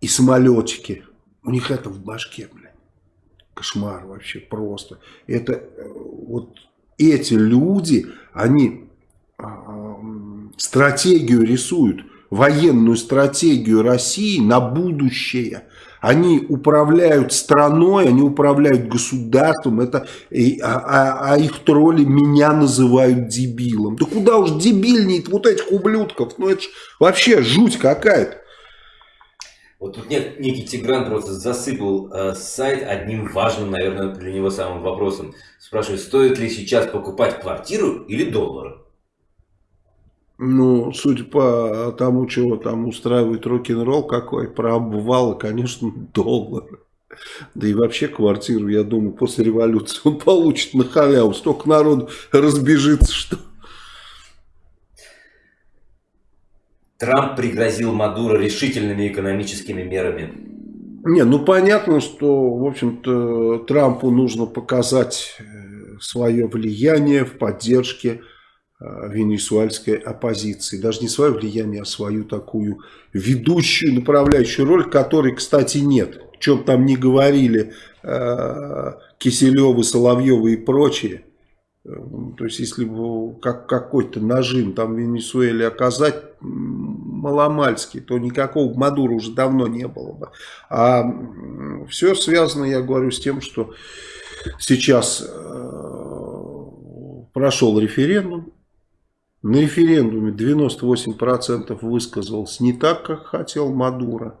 и самолетики. У них это в башке, блин. Кошмар вообще просто. Это э, вот эти люди, они а, стратегию рисуют, военную стратегию России на будущее – они управляют страной, они управляют государством, это, а, а, а их тролли меня называют дебилом. Да куда уж дебильнее вот этих ублюдков, ну это ж вообще жуть какая-то. Вот тут некий Тигран просто засыпал э, сайт одним важным, наверное, для него самым вопросом. Спрашивает, стоит ли сейчас покупать квартиру или доллары? Ну, судя по тому, чего там устраивает рок-н-ролл какой, про обвалы, конечно, доллары. Да и вообще квартиру, я думаю, после революции он получит на халяву. Столько народу разбежится, что... Трамп пригрозил Мадуро решительными экономическими мерами. Не, ну понятно, что, в общем-то, Трампу нужно показать э, свое влияние в поддержке Э, венесуэльской оппозиции. Даже не свое влияние, а свою такую ведущую, направляющую роль, которой, кстати, нет. Чем там не говорили э, Киселевы, Соловьевы и прочие. Э, то есть, если бы как, какой-то нажим там в Венесуэле оказать маломальский, то никакого Мадура уже давно не было бы. А все связано, я говорю, с тем, что сейчас прошел референдум, на референдуме 98% высказалось не так, как хотел Мадуро.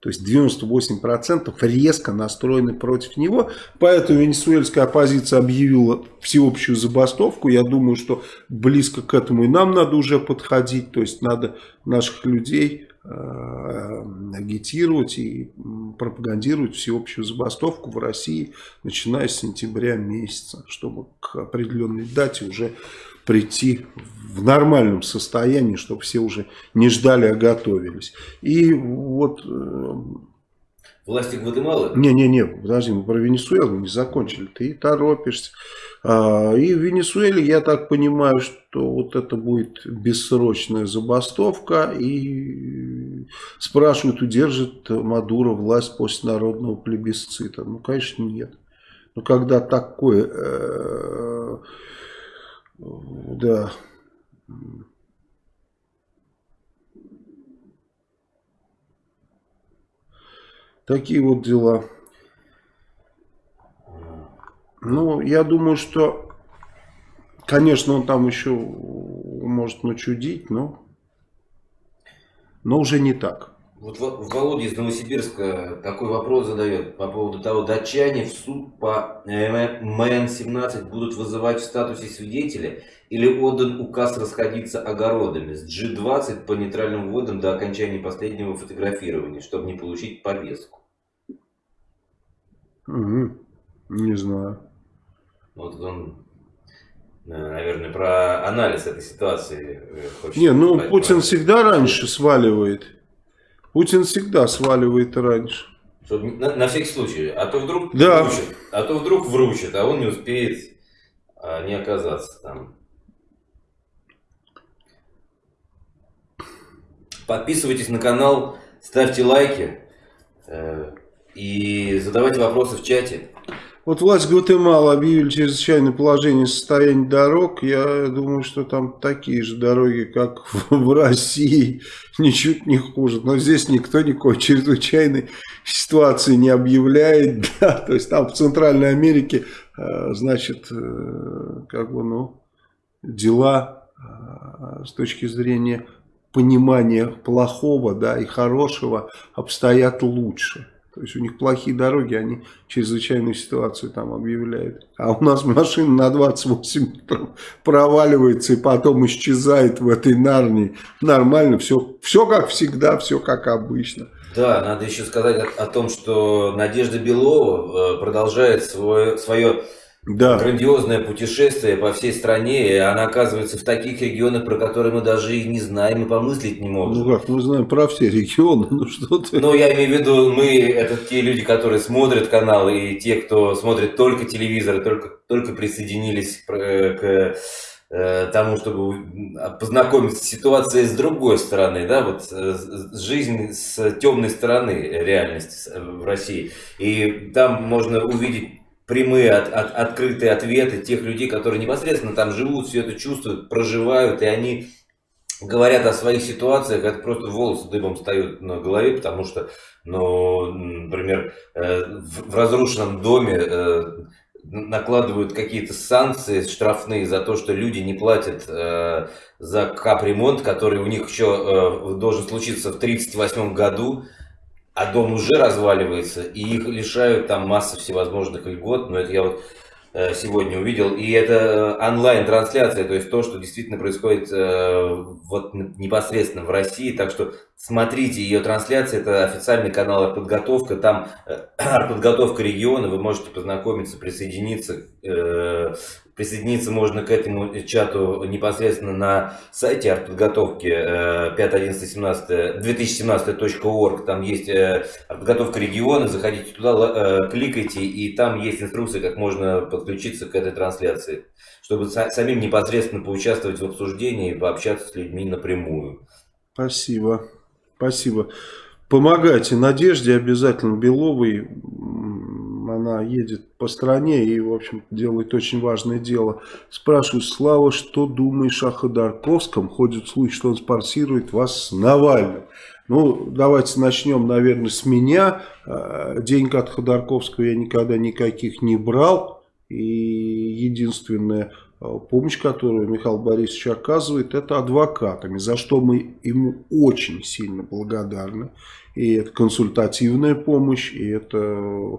То есть 98% резко настроены против него. Поэтому венесуэльская оппозиция объявила всеобщую забастовку. Я думаю, что близко к этому и нам надо уже подходить. То есть надо наших людей э, агитировать и пропагандировать всеобщую забастовку в России, начиная с сентября месяца, чтобы к определенной дате уже прийти в нормальном состоянии, чтобы все уже не ждали, а готовились. И вот... Э, Власти Гватемалы? Не-не-не, подожди, мы про Венесуэлу не закончили. Ты торопишься. А, и в Венесуэле, я так понимаю, что вот это будет бессрочная забастовка. И спрашивают, удержит Мадуро власть после народного плебисцита. Ну, конечно, нет. Но когда такое... Э, да... Такие вот дела. Ну, я думаю, что, конечно, он там еще может начудить, но, но уже не так. Вот Володя из Новосибирска такой вопрос задает по поводу того, датчане в суд по МН-17 будут вызывать в статусе свидетеля или отдан указ расходиться огородами с G20 по нейтральным водам до окончания последнего фотографирования, чтобы не получить повестку. Угу. Не знаю. Вот он, э, наверное, про анализ этой ситуации э, хочет Не, ну сказать, Путин про... всегда раньше сваливает. Путин всегда сваливает раньше. Чтобы, на, на всякий случай. А то вдруг да. вручит, а то вдруг вручит, а он не успеет а, не оказаться там. Подписывайтесь на канал, ставьте лайки э, и задавайте вопросы в чате. Вот власть Гватемала объявили чрезвычайное положение состояния дорог. Я думаю, что там такие же дороги, как в России, ничуть не хуже. Но здесь никто никакой чрезвычайной ситуации не объявляет. Да? То есть там в Центральной Америке, э, значит, э, как бы, ну, дела э, с точки зрения понимания плохого да, и хорошего обстоят лучше. То есть у них плохие дороги, они чрезвычайную ситуацию там объявляют. А у нас машина на 28 метров проваливается и потом исчезает в этой нарнии. Нормально, все, все как всегда, все как обычно. Да, надо еще сказать о, о том, что Надежда Белова э, продолжает свое, свое да. грандиозное путешествие по всей стране, и она оказывается в таких регионах, про которые мы даже и не знаем, и помыслить не можем. Ну как, мы знаем про все регионы, ну что ты... Ну я имею в виду, мы, это те люди, которые смотрят канал, и те, кто смотрит только телевизор, только, только присоединились к э, тому, чтобы познакомиться с ситуацией с другой стороны, да, вот э, жизнь с темной стороны реальности в России. И там можно увидеть прямые, от, от, открытые ответы тех людей, которые непосредственно там живут, все это чувствуют, проживают, и они говорят о своих ситуациях, это просто волосы дыбом встают на голове, потому что, ну, например, э, в, разрушенном доме э, накладывают какие-то санкции штрафные за то, что люди не платят э, за капремонт, который у них еще должен случиться в 1938 году, а дом уже разваливается, и их лишают там массы всевозможных льгот, но это я вот э, сегодня увидел, и это э, онлайн-трансляция, то есть то, что действительно происходит э, вот непосредственно в России, так что смотрите ее трансляции, это официальный канал «Подготовка», там «Подготовка региона», вы можете познакомиться, присоединиться Присоединиться можно к этому чату непосредственно на сайте артподготовки 5.11.2017.org. Там есть э, подготовка региона, заходите туда, э, кликайте, и там есть инструкция, как можно подключиться к этой трансляции, чтобы самим непосредственно поучаствовать в обсуждении и пообщаться с людьми напрямую. Спасибо. Спасибо. Помогайте Надежде обязательно Беловой она едет по стране и, в общем делает очень важное дело. Спрашиваю, Слава, что думаешь о Ходорковском? Ходит слухи, что он спонсирует вас с Навальным. Ну, давайте начнем, наверное, с меня. А, денег от Ходорковского я никогда никаких не брал. И единственная а, помощь, которую Михаил Борисович оказывает, это адвокатами, за что мы ему очень сильно благодарны. И это консультативная помощь, и это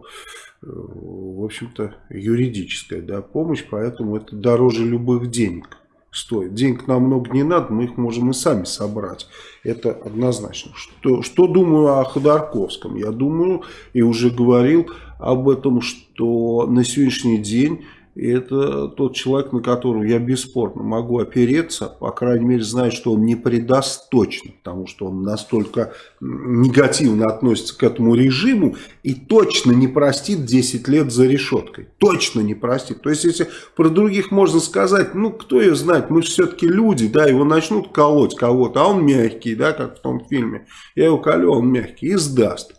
в общем-то, юридическая да, помощь, поэтому это дороже любых денег стоит. Денег нам много не надо, мы их можем и сами собрать. Это однозначно. Что, что думаю о Ходорковском? Я думаю, и уже говорил об этом, что на сегодняшний день И это тот человек, на которого я бесспорно могу опереться, по крайней мере, знаю, что он не предаст точно, потому что он настолько негативно относится к этому режиму и точно не простит 10 лет за решеткой. Точно не простит. То есть, если про других можно сказать, ну, кто ее знает, мы же все-таки люди, да, его начнут колоть кого-то, а он мягкий, да, как в том фильме. Я его колю, а он мягкий, и сдаст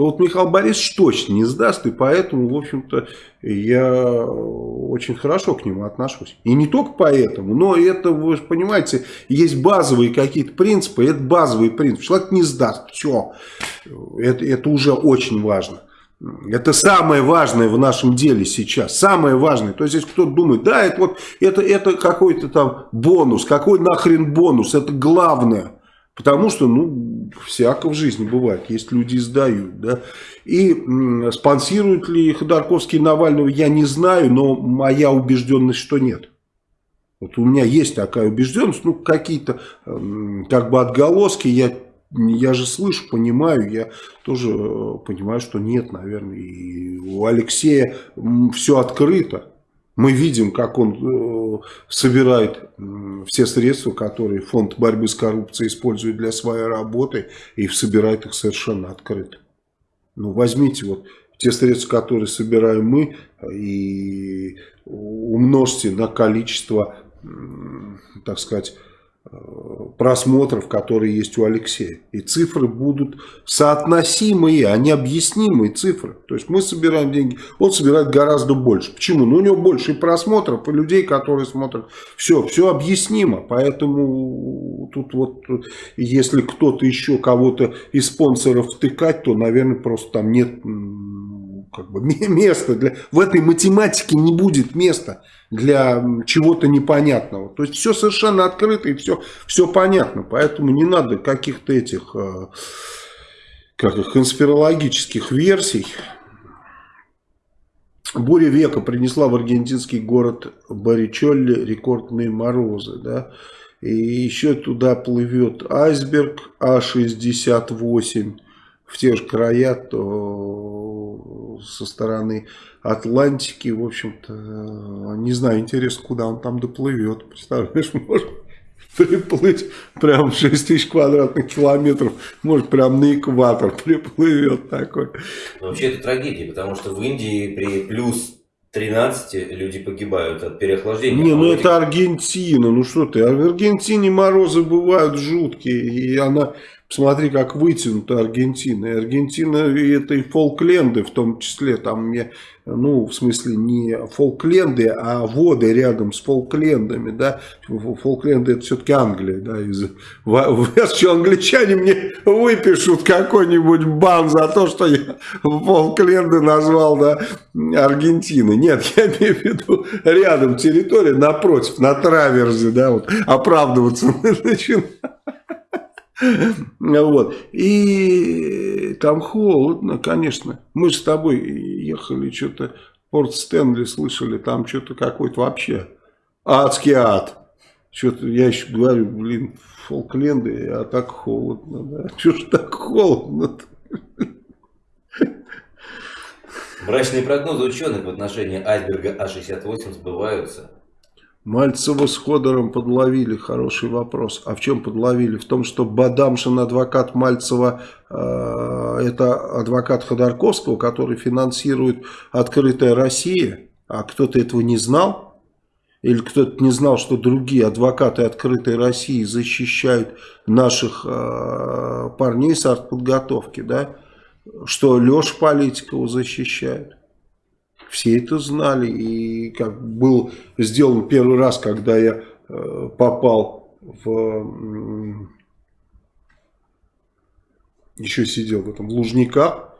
то вот Михаил Борисович точно не сдаст, и поэтому, в общем-то, я очень хорошо к нему отношусь. И не только поэтому, но это, вы же понимаете, есть базовые какие-то принципы, это базовый принцип. Человек не сдаст, все, это, это уже очень важно. Это самое важное в нашем деле сейчас. Самое важное. То есть, если кто-то думает, да, это вот это, это какой-то там бонус. Какой нахрен бонус? Это главное. Потому что, ну, всяко в жизни бывает, есть люди сдают, да. И спонсируют ли Ходорковский Навального, я не знаю, но моя убежденность, что нет. Вот у меня есть такая убежденность, ну, какие-то как бы отголоски, я, я же слышу, понимаю, я тоже э, понимаю, что нет, наверное, и у Алексея все открыто. Мы видим, как он э, собирает все средства, которые фонд борьбы с коррупцией использует для своей работы, и собирает их совершенно открыто. Ну, возьмите вот те средства, которые собираем мы, и умножьте на количество, так сказать, просмотров, которые есть у Алексея. И цифры будут соотносимые, а не объяснимые цифры. То есть мы собираем деньги, он собирает гораздо больше. Почему? Ну у него больше просмотров, и людей, которые смотрят. Все, все объяснимо. Поэтому тут вот, если кто-то еще кого-то из спонсоров втыкать, то, наверное, просто там нет как бы, места. Для... В этой математике не будет места для чего-то непонятного. То есть все совершенно открыто и все, все понятно. Поэтому не надо каких-то этих э, как их, конспирологических версий. Буря века принесла в аргентинский город Баричолли рекордные морозы. Да? И еще туда плывет айсберг А68 в те же края, то со стороны Атлантики, в общем-то, не знаю, интересно, куда он там доплывет. Представляешь, может приплыть прям 6 тысяч квадратных километров, может прям на экватор приплывет такой. Но вообще это трагедия, потому что в Индии при плюс 13 люди погибают от переохлаждения. Не, ну это Аргентина, ну что ты, а в Аргентине морозы бывают жуткие, и она Посмотри, как вытянута Аргентина. И Аргентина это и Фолкленды в том числе. Там, ну, в смысле, не Фолкленды, а воды рядом с Фолклендами. Да? Фолкленды это все-таки Англия. Да? Из, что англичане мне выпишут какой-нибудь бан за то, что я Фолкленды назвал да, Аргентиной. Нет, я имею в виду рядом территория, напротив, на траверзе. Да, вот, оправдываться начинаю. Вот. И там холодно, конечно. Мы с тобой ехали, что-то Порт Стэнли слышали, там что-то какой-то вообще адский ад. Что-то я еще говорю, блин, Фолкленды, а так холодно, да. Что ж так холодно -то? Мрачные прогнозы ученых в отношении айсберга А68 сбываются. Мальцева с Ходором подловили, хороший вопрос. А в чем подловили? В том, что Бадамшин, адвокат Мальцева, э, это адвокат Ходорковского, который финансирует «Открытая Россия». А кто-то этого не знал? Или кто-то не знал, что другие адвокаты «Открытой России» защищают наших э, парней с артподготовки, да? Что Леша Политикова защищает? Все это знали. И как был сделан первый раз, когда я э, попал в... Еще сидел в этом в Лужниках.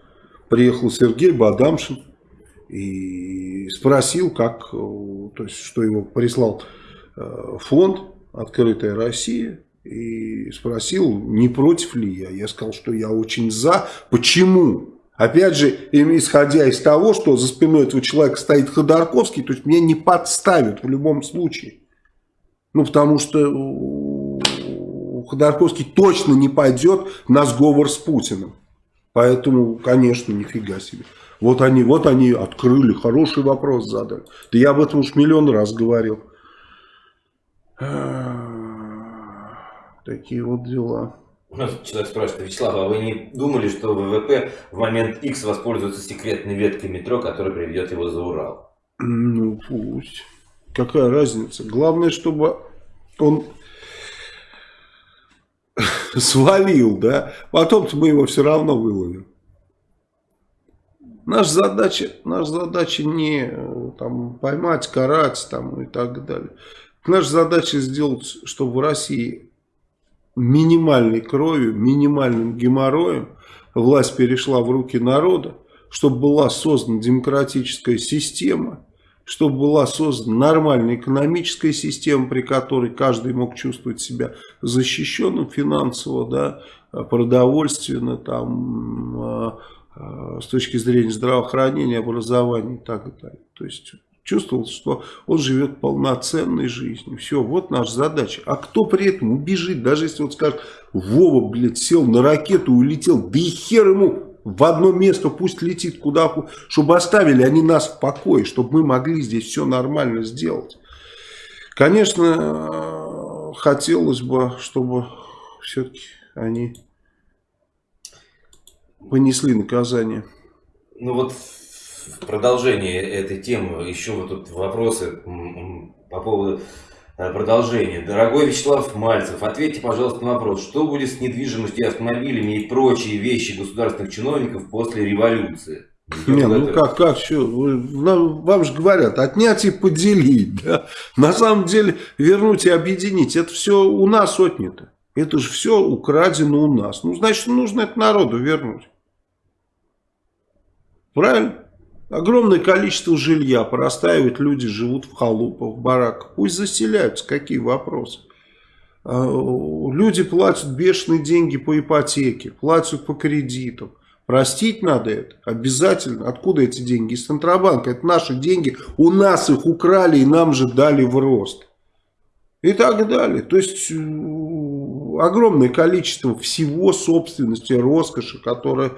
Приехал Сергей Бадамшин и спросил, как, э, то есть, что его прислал э, фонд «Открытая Россия». И спросил, не против ли я. Я сказал, что я очень за. Почему? Опять же, исходя из того, что за спиной этого человека стоит Ходорковский, то есть меня не подставят в любом случае. Ну, потому что Ходорковский точно не пойдет на сговор с Путиным. Поэтому, конечно, нифига себе. Вот они, вот они открыли, хороший вопрос задали. Да я об этом уж миллион раз говорил. Такие вот дела. Человек спрашивает, Вячеслав, а вы не думали, что ВВП в момент X воспользуется секретной веткой метро, которая приведет его за Урал? Ну, пусть. Какая разница? Главное, чтобы он свалил, да? Потом-то мы его все равно выловим. Наша задача, наша задача не э, там, поймать, карать там, и так далее. Наша задача сделать, чтобы в России минимальной кровью, минимальным геморроем власть перешла в руки народа, чтобы была создана демократическая система, чтобы была создана нормальная экономическая система, при которой каждый мог чувствовать себя защищенным финансово, да, продовольственно, там, а, а, с точки зрения здравоохранения, образования и так далее. То есть чувствовал, что он живет полноценной жизнью. Все, вот наша задача. А кто при этом убежит, даже если он скажет, Вова, блядь, сел на ракету, улетел, да и хер ему в одно место пусть летит куда, чтобы оставили они нас в покое, чтобы мы могли здесь все нормально сделать. Конечно, хотелось бы, чтобы все-таки они понесли наказание. Ну вот в продолжение этой темы еще вот тут вопросы по поводу э, продолжения. Дорогой Вячеслав Мальцев, ответьте, пожалуйста, на вопрос, что будет с недвижимостью, автомобилями и прочие вещи государственных чиновников после революции? Не, ну как, как, что, вам же говорят, отнять и поделить, да? На самом деле, вернуть и объединить, это все у нас отнято. Это же все украдено у нас. Ну, значит, нужно это народу вернуть. Правильно? Огромное количество жилья простаивает, люди живут в халупах, в бараках. Пусть заселяются, какие вопросы. А, люди платят бешеные деньги по ипотеке, платят по кредитам. Простить надо это обязательно. Откуда эти деньги? Из Центробанка. Это наши деньги. У нас их украли и нам же дали в рост. И так далее. То есть огромное количество всего собственности, роскоши, которая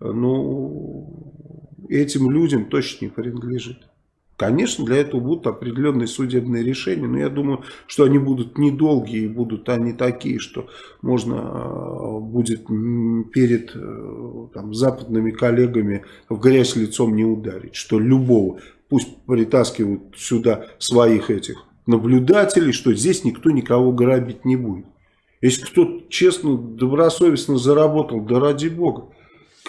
ну, этим людям точно не принадлежит. Конечно, для этого будут определенные судебные решения, но я думаю, что они будут недолгие будут они такие, что можно а, будет перед э, там, западными коллегами в грязь лицом не ударить, что любого, пусть притаскивают сюда своих этих наблюдателей, что здесь никто никого грабить не будет. Если кто честно, добросовестно заработал, да ради бога.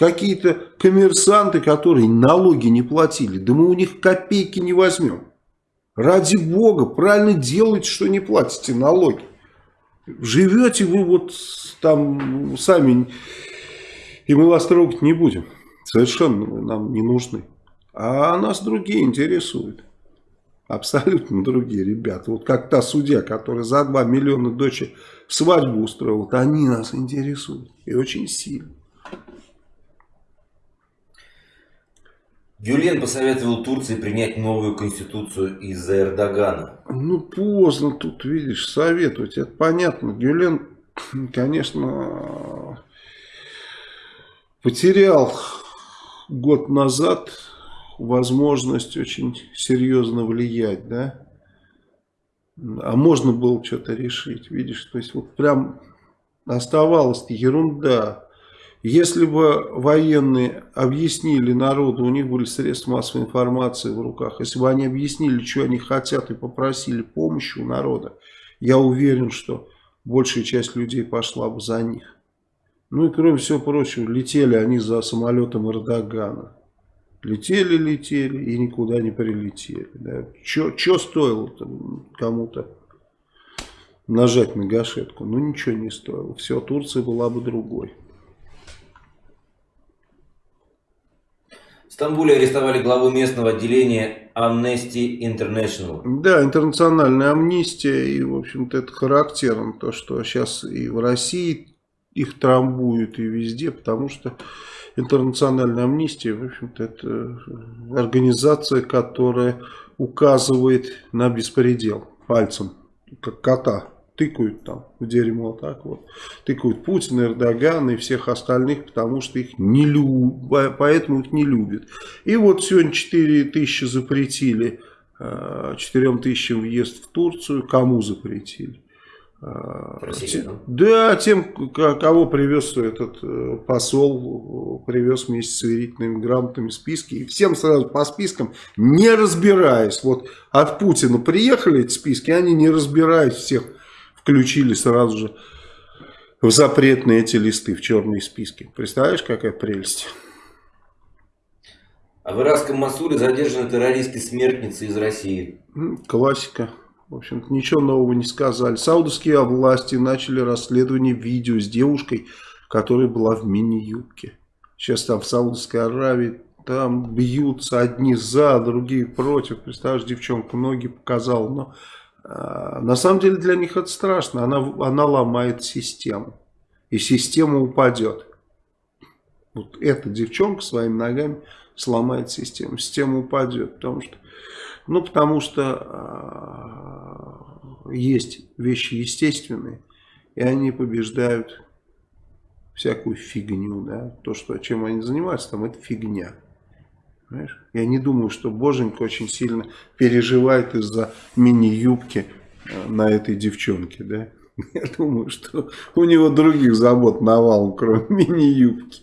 Какие-то коммерсанты, которые налоги не платили, да мы у них копейки не возьмем. Ради бога, правильно делайте, что не платите налоги. Живете вы вот там сами, и мы вас трогать не будем. Совершенно нам не нужны. А нас другие интересуют. Абсолютно другие ребята. Вот как та судья, которая за 2 миллиона дочери свадьбу устроила, вот они нас интересуют. И очень сильно. Гюлен посоветовал Турции принять новую конституцию из-за Эрдогана. Ну, поздно тут, видишь, советовать. Это понятно. Гюлен, конечно, потерял год назад возможность очень серьезно влиять, да? А можно было что-то решить, видишь? То есть, вот прям оставалась ерунда если бы военные объяснили народу, у них были средства массовой информации в руках, если бы они объяснили, что они хотят и попросили помощи у народа, я уверен, что большая часть людей пошла бы за них. Ну и кроме всего прочего, летели они за самолетом Эрдогана. Летели, летели и никуда не прилетели. Да. Что стоило кому-то нажать на гашетку? Ну ничего не стоило. Все, Турция была бы другой. Стамбуле арестовали главу местного отделения Amnesty International. Да, интернациональная амнистия, и, в общем-то, это характерно, то, что сейчас и в России их трамбуют, и везде, потому что интернациональная амнистия, в общем-то, это организация, которая указывает на беспредел пальцем, как кота тыкают там в дерьмо, так вот, тыкают Путина, Эрдогана и всех остальных, потому что их не любят, поэтому их не любят. И вот сегодня 4 тысячи запретили, 4 тысячам въезд в Турцию, кому запретили? Россия, да? тем, кого привез этот э, посол, привез вместе с сверительными грамотами списки. И всем сразу по спискам, не разбираясь. Вот от Путина приехали эти списки, они не разбираясь всех включили сразу же в запретные эти листы, в черные списки. Представляешь, какая прелесть? А в иракском Масуле задержаны террористы смертницы из России. Классика. В общем-то, ничего нового не сказали. Саудовские власти начали расследование видео с девушкой, которая была в мини-юбке. Сейчас там в Саудовской Аравии там бьются одни за, другие против. Представляешь, девчонка ноги показала. Но на самом деле для них это страшно. Она, она ломает систему. И система упадет. Вот эта девчонка своими ногами сломает систему. Система упадет. Потому что ну, потому что э, есть вещи естественные, и они побеждают всякую фигню, да, то, что, чем они занимаются, там, это фигня. Понимаешь? Я не думаю, что Боженька очень сильно переживает из-за мини-юбки э, на этой девчонке, да. Я думаю, что у него других забот навалом, кроме мини-юбки.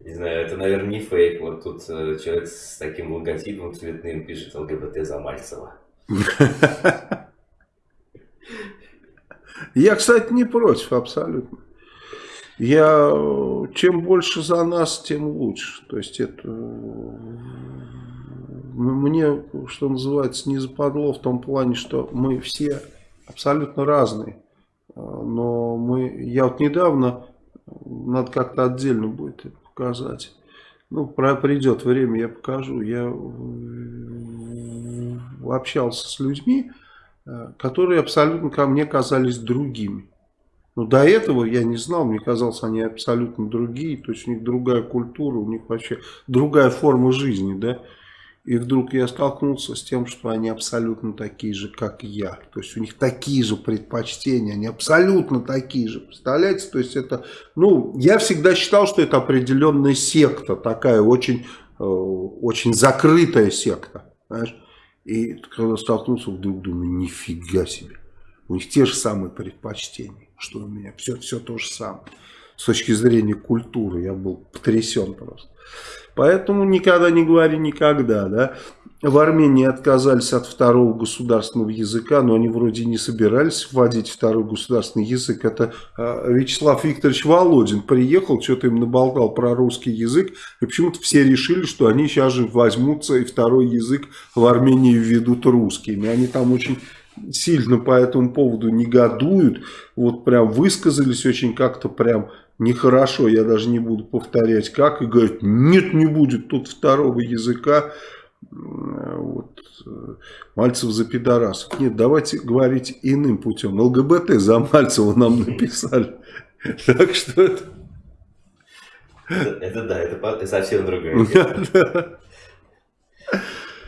Не знаю, это, наверное, не фейк. Вот тут э, человек с таким логотипом цветным пишет ЛГБТ за Мальцева. Я, кстати, не против абсолютно. Я чем больше за нас, тем лучше. То есть это мне, что называется, не западло в том плане, что мы все абсолютно разные. Но мы, я вот недавно, надо как-то отдельно будет показать. Ну, про, придет время, я покажу. Я общался с людьми, э, которые абсолютно ко мне казались другими. Но до этого я не знал, мне казалось, они абсолютно другие, то есть у них другая культура, у них вообще другая форма жизни, да. И вдруг я столкнулся с тем, что они абсолютно такие же, как я. То есть у них такие же предпочтения, они абсолютно такие же. Представляете? То есть это, ну, я всегда считал, что это определенная секта, такая очень, э, очень закрытая секта. Понимаешь? И когда столкнулся, вдруг думаю, нифига себе. У них те же самые предпочтения, что у меня. Все, все то же самое. С точки зрения культуры я был потрясен просто. Поэтому никогда не говори никогда, да. В Армении отказались от второго государственного языка, но они вроде не собирались вводить второй государственный язык. Это э, Вячеслав Викторович Володин приехал, что-то им наболтал про русский язык, и почему-то все решили, что они сейчас же возьмутся и второй язык в Армении введут русскими. Они там очень сильно по этому поводу негодуют, вот прям высказались очень как-то прям нехорошо, я даже не буду повторять как, и говорит, нет, не будет тут второго языка, вот, Мальцев за пидорасов. Нет, давайте говорить иным путем. ЛГБТ за Мальцева нам написали. Так что это... Это, да, это совсем другое.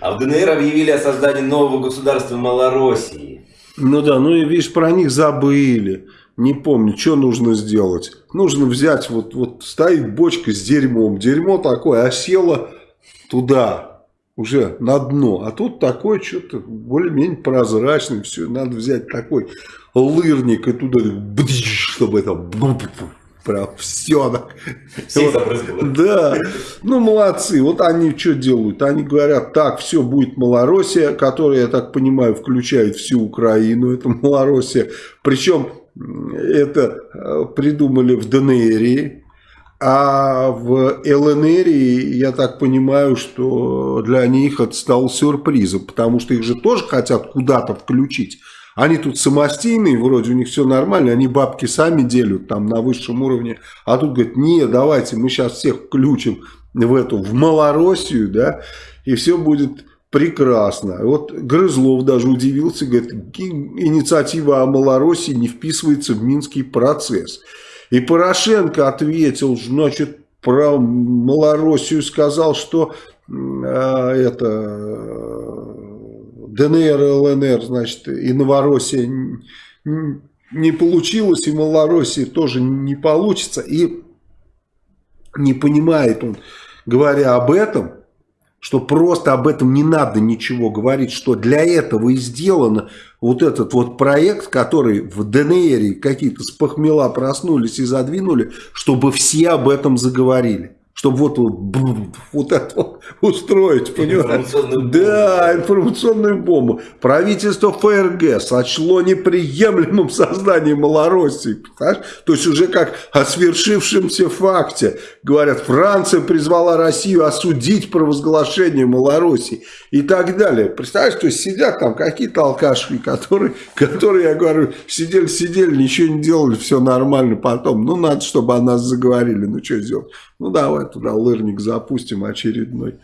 А в ДНР объявили о создании нового государства Малороссии. Ну да, ну и видишь, про них забыли не помню, что нужно сделать. Нужно взять, вот, вот стоит бочка с дерьмом, дерьмо такое осело туда, уже на дно. А тут такое что-то более-менее прозрачное, все, надо взять такой лырник и туда, чтобы это прям все. Вот, да, ну молодцы. Вот они что делают? Они говорят, так, все, будет Малороссия, которая, я так понимаю, включает всю Украину, это Малороссия. Причем это э, придумали в ДНР, а в ЛНР, я так понимаю, что для них это стало сюрпризом, потому что их же тоже хотят куда-то включить. Они тут самостийные, вроде у них все нормально, они бабки сами делят там на высшем уровне. А тут говорят, не, давайте мы сейчас всех включим в эту, в Малороссию, да, и все будет прекрасно. Вот Грызлов даже удивился, говорит, инициатива о Малороссии не вписывается в Минский процесс. И Порошенко ответил, значит, про Малороссию сказал, что э, это ДНР, ЛНР, значит, и Новороссия не получилось, и Малороссии тоже не получится. И не понимает он, говоря об этом, что просто об этом не надо ничего говорить, что для этого и сделано вот этот вот проект, который в ДНР какие-то спохмела проснулись и задвинули, чтобы все об этом заговорили чтобы вот, вот это вот устроить, понимаешь? Да, информационную бомбу. Правительство ФРГ сочло неприемлемым создание Малороссии. Понимаешь? То есть уже как о свершившемся факте. Говорят, Франция призвала Россию осудить провозглашение Малороссии и так далее. Представляешь, то есть сидят там какие-то алкаши, которые, которые, я говорю, сидели-сидели, ничего не делали, все нормально потом. Ну, надо, чтобы о нас заговорили. Ну, что сделать? Ну, давай туда лырник запустим очередной.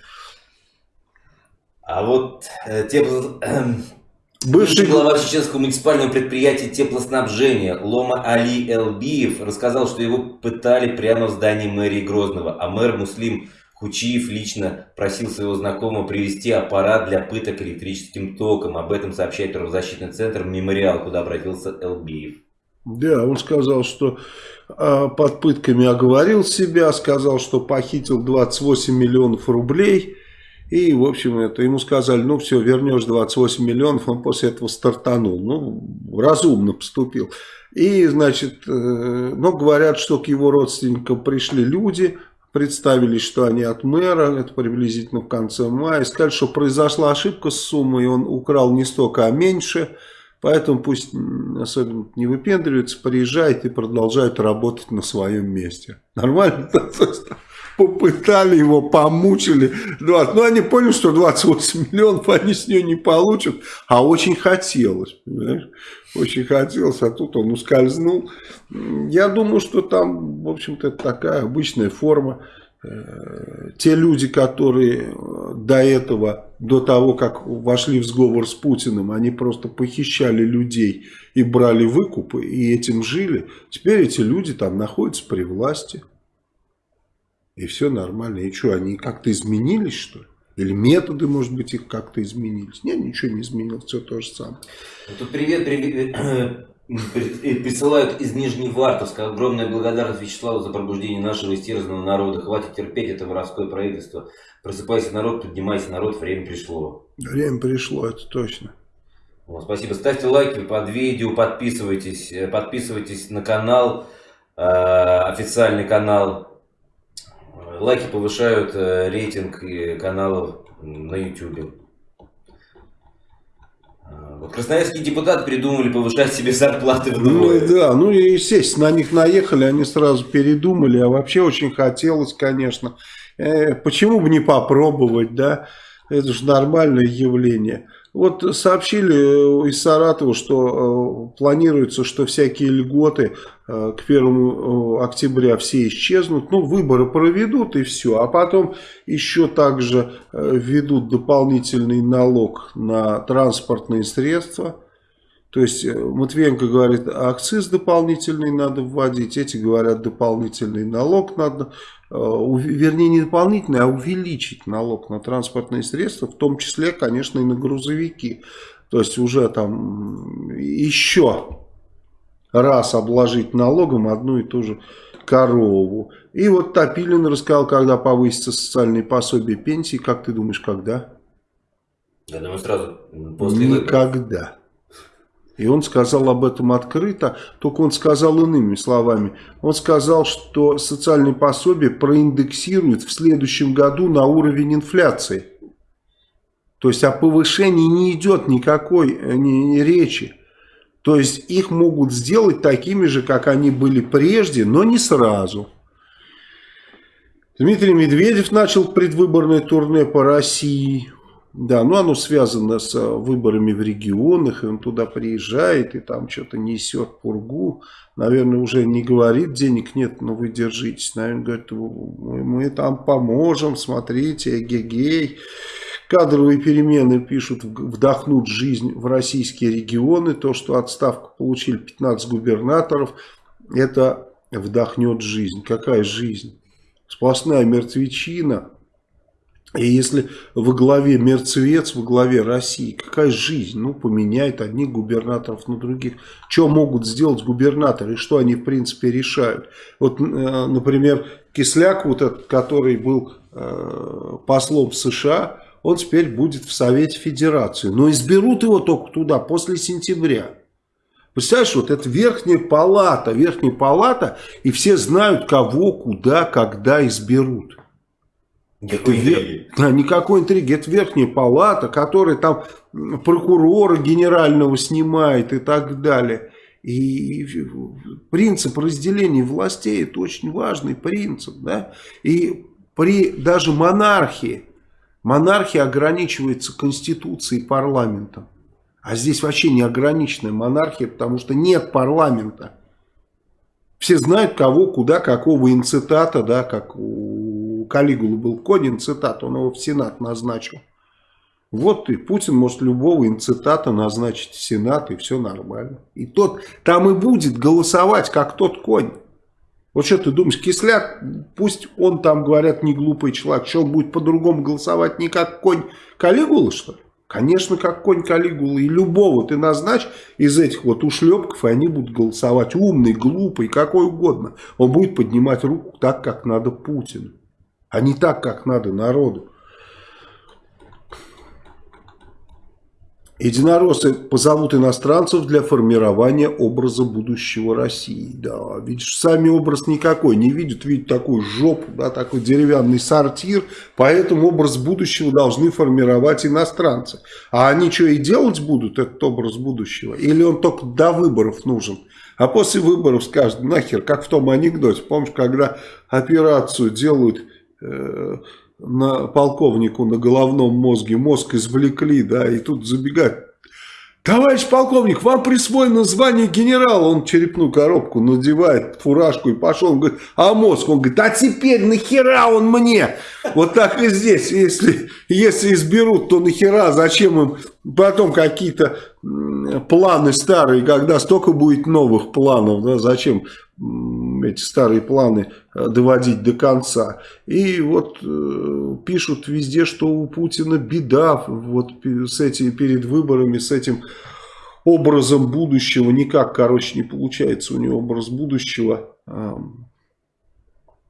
А вот э, тепло... Бывший глава чеченского муниципального предприятия теплоснабжения Лома Али Элбиев рассказал, что его пытали прямо в здании мэрии Грозного, а мэр Муслим Хучиев лично просил своего знакомого привезти аппарат для пыток электрическим током. Об этом сообщает правозащитный центр «Мемориал», куда обратился Элбиев. Да, он сказал, что под пытками оговорил себя, сказал, что похитил 28 миллионов рублей. И, в общем, это ему сказали, ну все, вернешь 28 миллионов, он после этого стартанул. Ну, разумно поступил. И, значит, э, но говорят, что к его родственникам пришли люди, представились, что они от мэра, это приблизительно в конце мая, сказали, что произошла ошибка с суммой, он украл не столько, а меньше. Поэтому пусть особенно не выпендривается, приезжает и продолжает работать на своем месте. Нормально? Попытали его, помучили. 20. Ну, они поняли, что 28 миллионов они с нее не получат. А очень хотелось, понимаешь? Очень хотелось, а тут он ускользнул. Я думаю, что там, в общем-то, такая обычная форма те люди, которые э, до этого, до того, как вошли в сговор с Путиным, они просто похищали людей и брали выкупы, и этим жили. Теперь эти люди там находятся при власти. И все нормально. И что, они как-то изменились, что ли? Или методы, может быть, их как-то изменились? Нет, ничего не изменилось, все то же самое. Тут привет, привет, присылают из Нижневартовска. Огромная благодарность Вячеславу за пробуждение нашего истерзанного народа. Хватит терпеть это воровское правительство. Просыпайся, народ, поднимайся, народ, время пришло. Время пришло, это точно. Вот, спасибо. Ставьте лайки под видео, подписывайтесь, э, подписывайтесь на канал, э, официальный канал. Лайки повышают э, рейтинг каналов на YouTube. Красноярские депутаты придумали повышать себе зарплаты вдвое. Ну да, ну и естественно, на них наехали, они сразу передумали, а вообще очень хотелось, конечно. Э, почему бы не попробовать, да? Это же нормальное явление. Вот сообщили э, из Саратова, что э, планируется, что всякие льготы э, к 1 октября все исчезнут. Ну, выборы проведут и все. А потом еще также введут дополнительный налог на транспортные средства. То есть Матвиенко говорит, акциз дополнительный надо вводить, эти говорят, дополнительный налог надо Э, вернее не дополнительный, а увеличить налог на транспортные средства, в том числе, конечно, и на грузовики. То есть уже там еще раз обложить налогом одну и ту же корову. И вот Топилин рассказал, когда повысится социальные пособия пенсии. Как ты думаешь, когда? Я думаю, сразу после Никогда. И он сказал об этом открыто, только он сказал иными словами. Он сказал, что социальные пособия проиндексируют в следующем году на уровень инфляции. То есть о повышении не идет никакой э, ни, ни речи. То есть их могут сделать такими же, как они были прежде, но не сразу. Дмитрий Медведев начал предвыборное турне по России. Да, ну оно связано с э, выборами в регионах, и он туда приезжает и там что-то несет пургу. Наверное, уже не говорит, денег нет, но вы держитесь. Наверное, говорит, мы, мы там поможем, смотрите, эгегей. Кадровые перемены, пишут, вдохнут жизнь в российские регионы. То, что отставку получили 15 губернаторов, это вдохнет жизнь. Какая жизнь? Сплошная мертвечина И если во главе мертвец, во главе России, какая жизнь? Ну, поменяет одних губернаторов на других. Что могут сделать губернаторы, что они, в принципе, решают? Вот, э, например, Кисляк, вот этот, который был э, послом США, он теперь будет в Совете Федерации. Но изберут его только туда, после сентября. Представляешь, вот это верхняя палата, верхняя палата, и все знают, кого, куда, когда изберут. Никакой интриги. Да, никакой интриги. Это верхняя палата, которая там прокурора генерального снимает и так далее. И принцип разделения властей это очень важный принцип. Да? И при даже монархии, монархия ограничивается конституцией и парламентом. А здесь вообще не ограниченная монархия, потому что нет парламента. Все знают, кого, куда, какого инцитата, да, как у Калигулы был Конин цитат, он его в Сенат назначил. Вот и Путин может любого инцитата назначить в Сенат, и все нормально. И тот там и будет голосовать, как тот конь. Вот что ты думаешь, Кисляк, пусть он там, говорят, не глупый человек, что будет по-другому голосовать, не как конь Калигула, что ли? Конечно, как конь Калигулы. И любого ты назначь из этих вот ушлепков, и они будут голосовать. Умный, глупый, какой угодно. Он будет поднимать руку так, как надо Путину. А не так, как надо народу. Единороссы позовут иностранцев для формирования образа будущего России. Да, видишь, сами образ никакой не видят, видят такую жопу, да, такой деревянный сортир, поэтому образ будущего должны формировать иностранцы. А они что и делать будут, этот образ будущего? Или он только до выборов нужен? А после выборов скажут, нахер, как в том анекдоте, помнишь, когда операцию делают... Э на полковнику на головном мозге, мозг извлекли, да, и тут забегать. Товарищ полковник, вам присвоено звание генерала. Он черепную коробку надевает, фуражку и пошел. Он говорит, а мозг? Он говорит, а теперь нахера он мне? Вот так и здесь. Если, если изберут, то нахера? Зачем им потом какие-то планы старые, когда столько будет новых планов? Да? Зачем эти старые планы доводить до конца. И вот э, пишут везде, что у Путина беда вот с этим, перед выборами, с этим образом будущего. Никак, короче, не получается у него образ будущего. Э,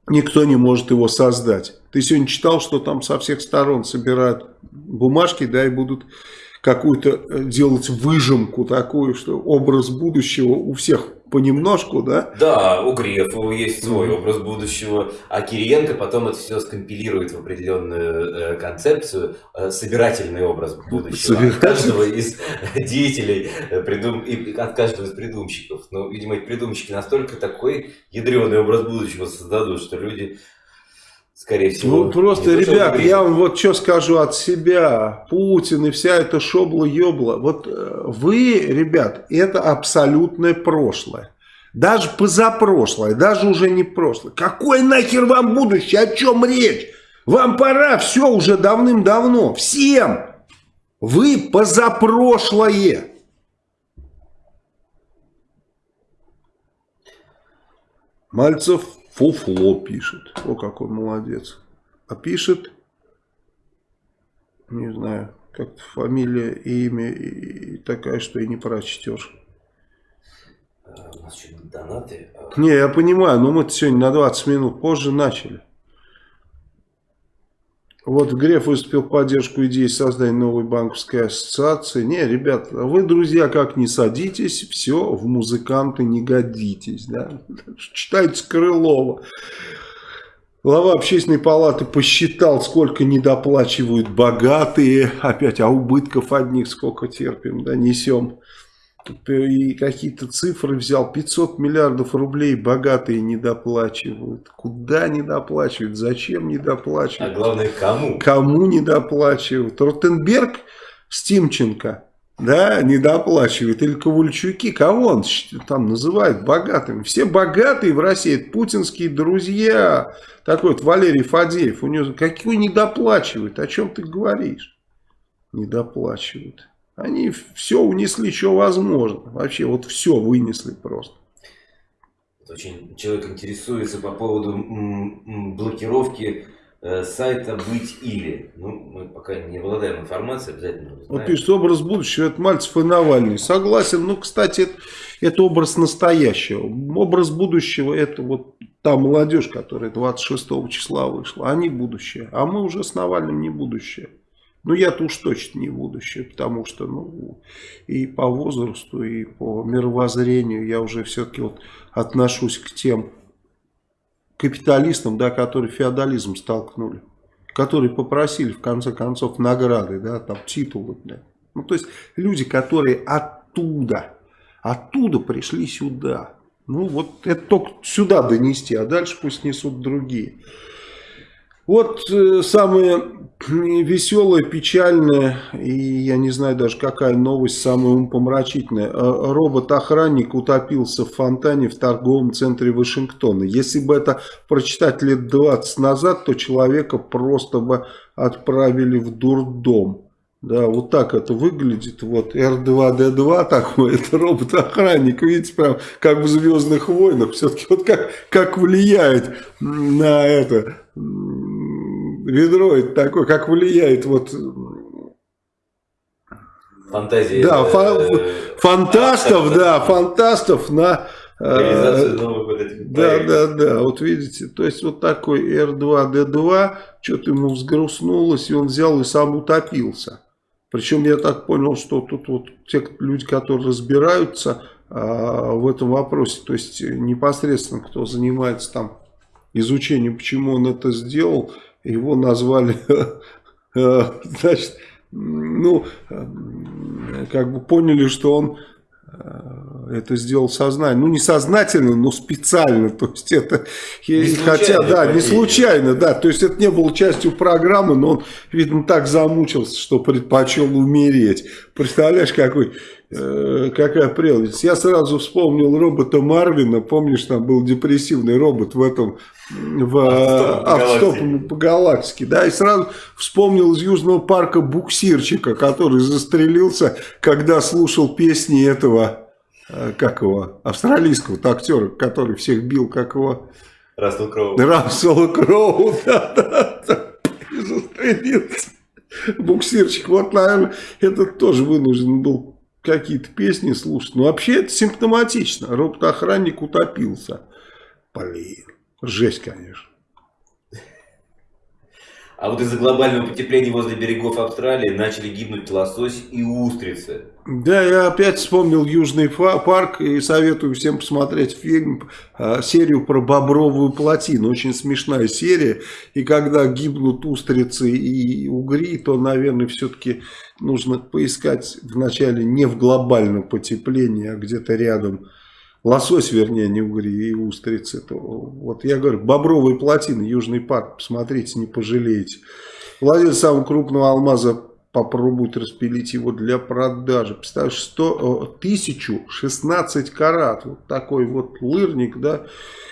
никто не может его создать. Ты сегодня читал, что там со всех сторон собирают бумажки, да, и будут какую-то э, делать выжимку такую, что образ будущего у всех понемножку, да? Да, у Грефа есть свой образ будущего, а Кириенко потом это все скомпилирует в определенную э, концепцию, э, собирательный образ будущего от каждого из деятелей, э, придум... и от каждого из придумщиков. Ну, видимо, эти придумщики настолько такой ядреный образ будущего создадут, что люди скорее всего. Ну, просто, ребят, я вам вот что скажу от себя. Путин и вся эта шобла-ёбла. Вот э, вы, ребят, это абсолютное прошлое. Даже позапрошлое, даже уже не прошлое. Какое нахер вам будущее? О чем речь? Вам пора, все уже давным-давно. Всем. Вы позапрошлое. Мальцев Фуфло пишет. О, какой молодец. А пишет, не знаю, как фамилия и имя и такая, что и не прочтешь. А, у нас что, донаты? Не, я понимаю, но мы сегодня на 20 минут позже начали. Вот Греф выступил в поддержку идеи создания новой банковской ассоциации. Не, ребят, вы, друзья, как не садитесь, все, в музыканты не годитесь. Да? Читайте Крылова. Глава общественной палаты посчитал, сколько недоплачивают богатые. Опять, а убытков одних сколько терпим, да, несем и какие-то цифры взял. 500 миллиардов рублей богатые не доплачивают. Куда не доплачивают? Зачем не доплачивают? А главное, кому? Кому не доплачивают? Ротенберг Стимченко да, не доплачивает. Или Ковальчуки, кого он там называет богатыми? Все богатые в России, это путинские друзья. Такой вот Валерий Фадеев, у него какие не доплачивают? О чем ты говоришь? Не доплачивают. Они все унесли, что возможно. Вообще вот все вынесли просто. Очень человек интересуется по поводу блокировки э, сайта «Быть или». Ну, мы пока не обладаем информацией, обязательно узнаем. Вот пишет, образ будущего, это Мальцев и Навальный. Согласен, ну, кстати, это, это образ настоящего. Образ будущего, это вот та молодежь, которая 26 числа вышла, они будущее. А мы уже с Навальным не будущее. Ну, я-то уж точно не будущее, потому что, ну, и по возрасту, и по мировоззрению я уже все-таки вот отношусь к тем капиталистам, да, которые феодализм столкнули, которые попросили, в конце концов, награды, да, там, титулы, да. Ну, то есть, люди, которые оттуда, оттуда пришли сюда. Ну, вот это только сюда донести, а дальше пусть несут другие. Вот э, самое веселое, печальное, и я не знаю даже какая новость, самая умопомрачительная. Э, робот-охранник утопился в фонтане в торговом центре Вашингтона. Если бы это прочитать лет 20 назад, то человека просто бы отправили в дурдом. Да, вот так это выглядит. Вот R2-D2 такой, это робот-охранник. Видите, прям как в Звездных войнах. Все-таки вот как, как влияет на это ведро это такое, как влияет вот фантазии да, фа фантастов, да, фантастов на э, новых Да, да, да, вот видите, то есть вот такой R2-D2, что-то ему взгрустнулось, и он взял и сам утопился. Причем я так понял, что тут вот те люди, которые разбираются а, в этом вопросе, то есть непосредственно кто занимается там изучением, почему он это сделал, его назвали, э, значит, ну, как бы поняли, что он э, это сделал сознательно. Ну, не сознательно, но специально. То есть это, не хотя, да, не случайно, да. То есть это не было частью программы, но он, видно, так замучился, что предпочел умереть. Представляешь, какой, э, какая прелесть. Я сразу вспомнил робота Марвина. Помнишь, там был депрессивный робот в этом в автостопом по галактике, да, и сразу вспомнил из Южного парка буксирчика, который застрелился, когда слушал песни этого, э, как его, австралийского актера, который всех бил, как его... Рассел Кроу. Рассел Кроу, да, да, да, застрелился. Буксирчик, вот, наверное, этот тоже вынужден был какие-то песни слушать. Но вообще это симптоматично. Робот-охранник утопился. Блин. Жесть, конечно. А вот из-за глобального потепления возле берегов Австралии начали гибнуть лосось и устрицы. Да, я опять вспомнил Южный парк и советую всем посмотреть фильм, а, серию про Бобровую плотину. Очень смешная серия. И когда гибнут устрицы и угри, то, наверное, все-таки нужно поискать вначале не в глобальном потеплении, а где-то рядом лосось, вернее, не угри, и устрицы. То, вот я говорю, бобровые плотины, Южный парк, посмотрите, не пожалеете. Владелец самого крупного алмаза попробует распилить его для продажи. Представляешь, 100, 1016 карат. Вот такой вот лырник, да,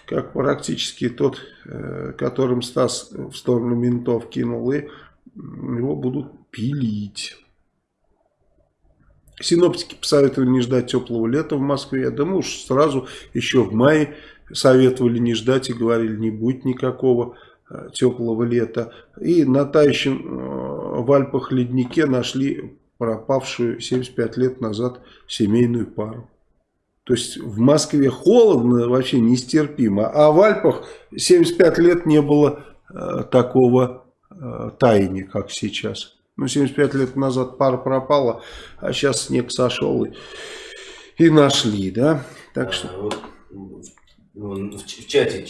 как практически тот, э, которым Стас в сторону ментов кинул, и его будут пилить. Синоптики посоветовали не ждать теплого лета в Москве. Да мы уж сразу еще в мае советовали не ждать и говорили, не будет никакого э, теплого лета. И на тающем э, в Альпах леднике нашли пропавшую 75 лет назад семейную пару. То есть в Москве холодно, вообще нестерпимо. А в Альпах 75 лет не было э, такого э, таяния, как сейчас. Ну, 75 лет назад пара пропала, а сейчас снег сошел и, и нашли, да? Так а, что... вот, в, в чате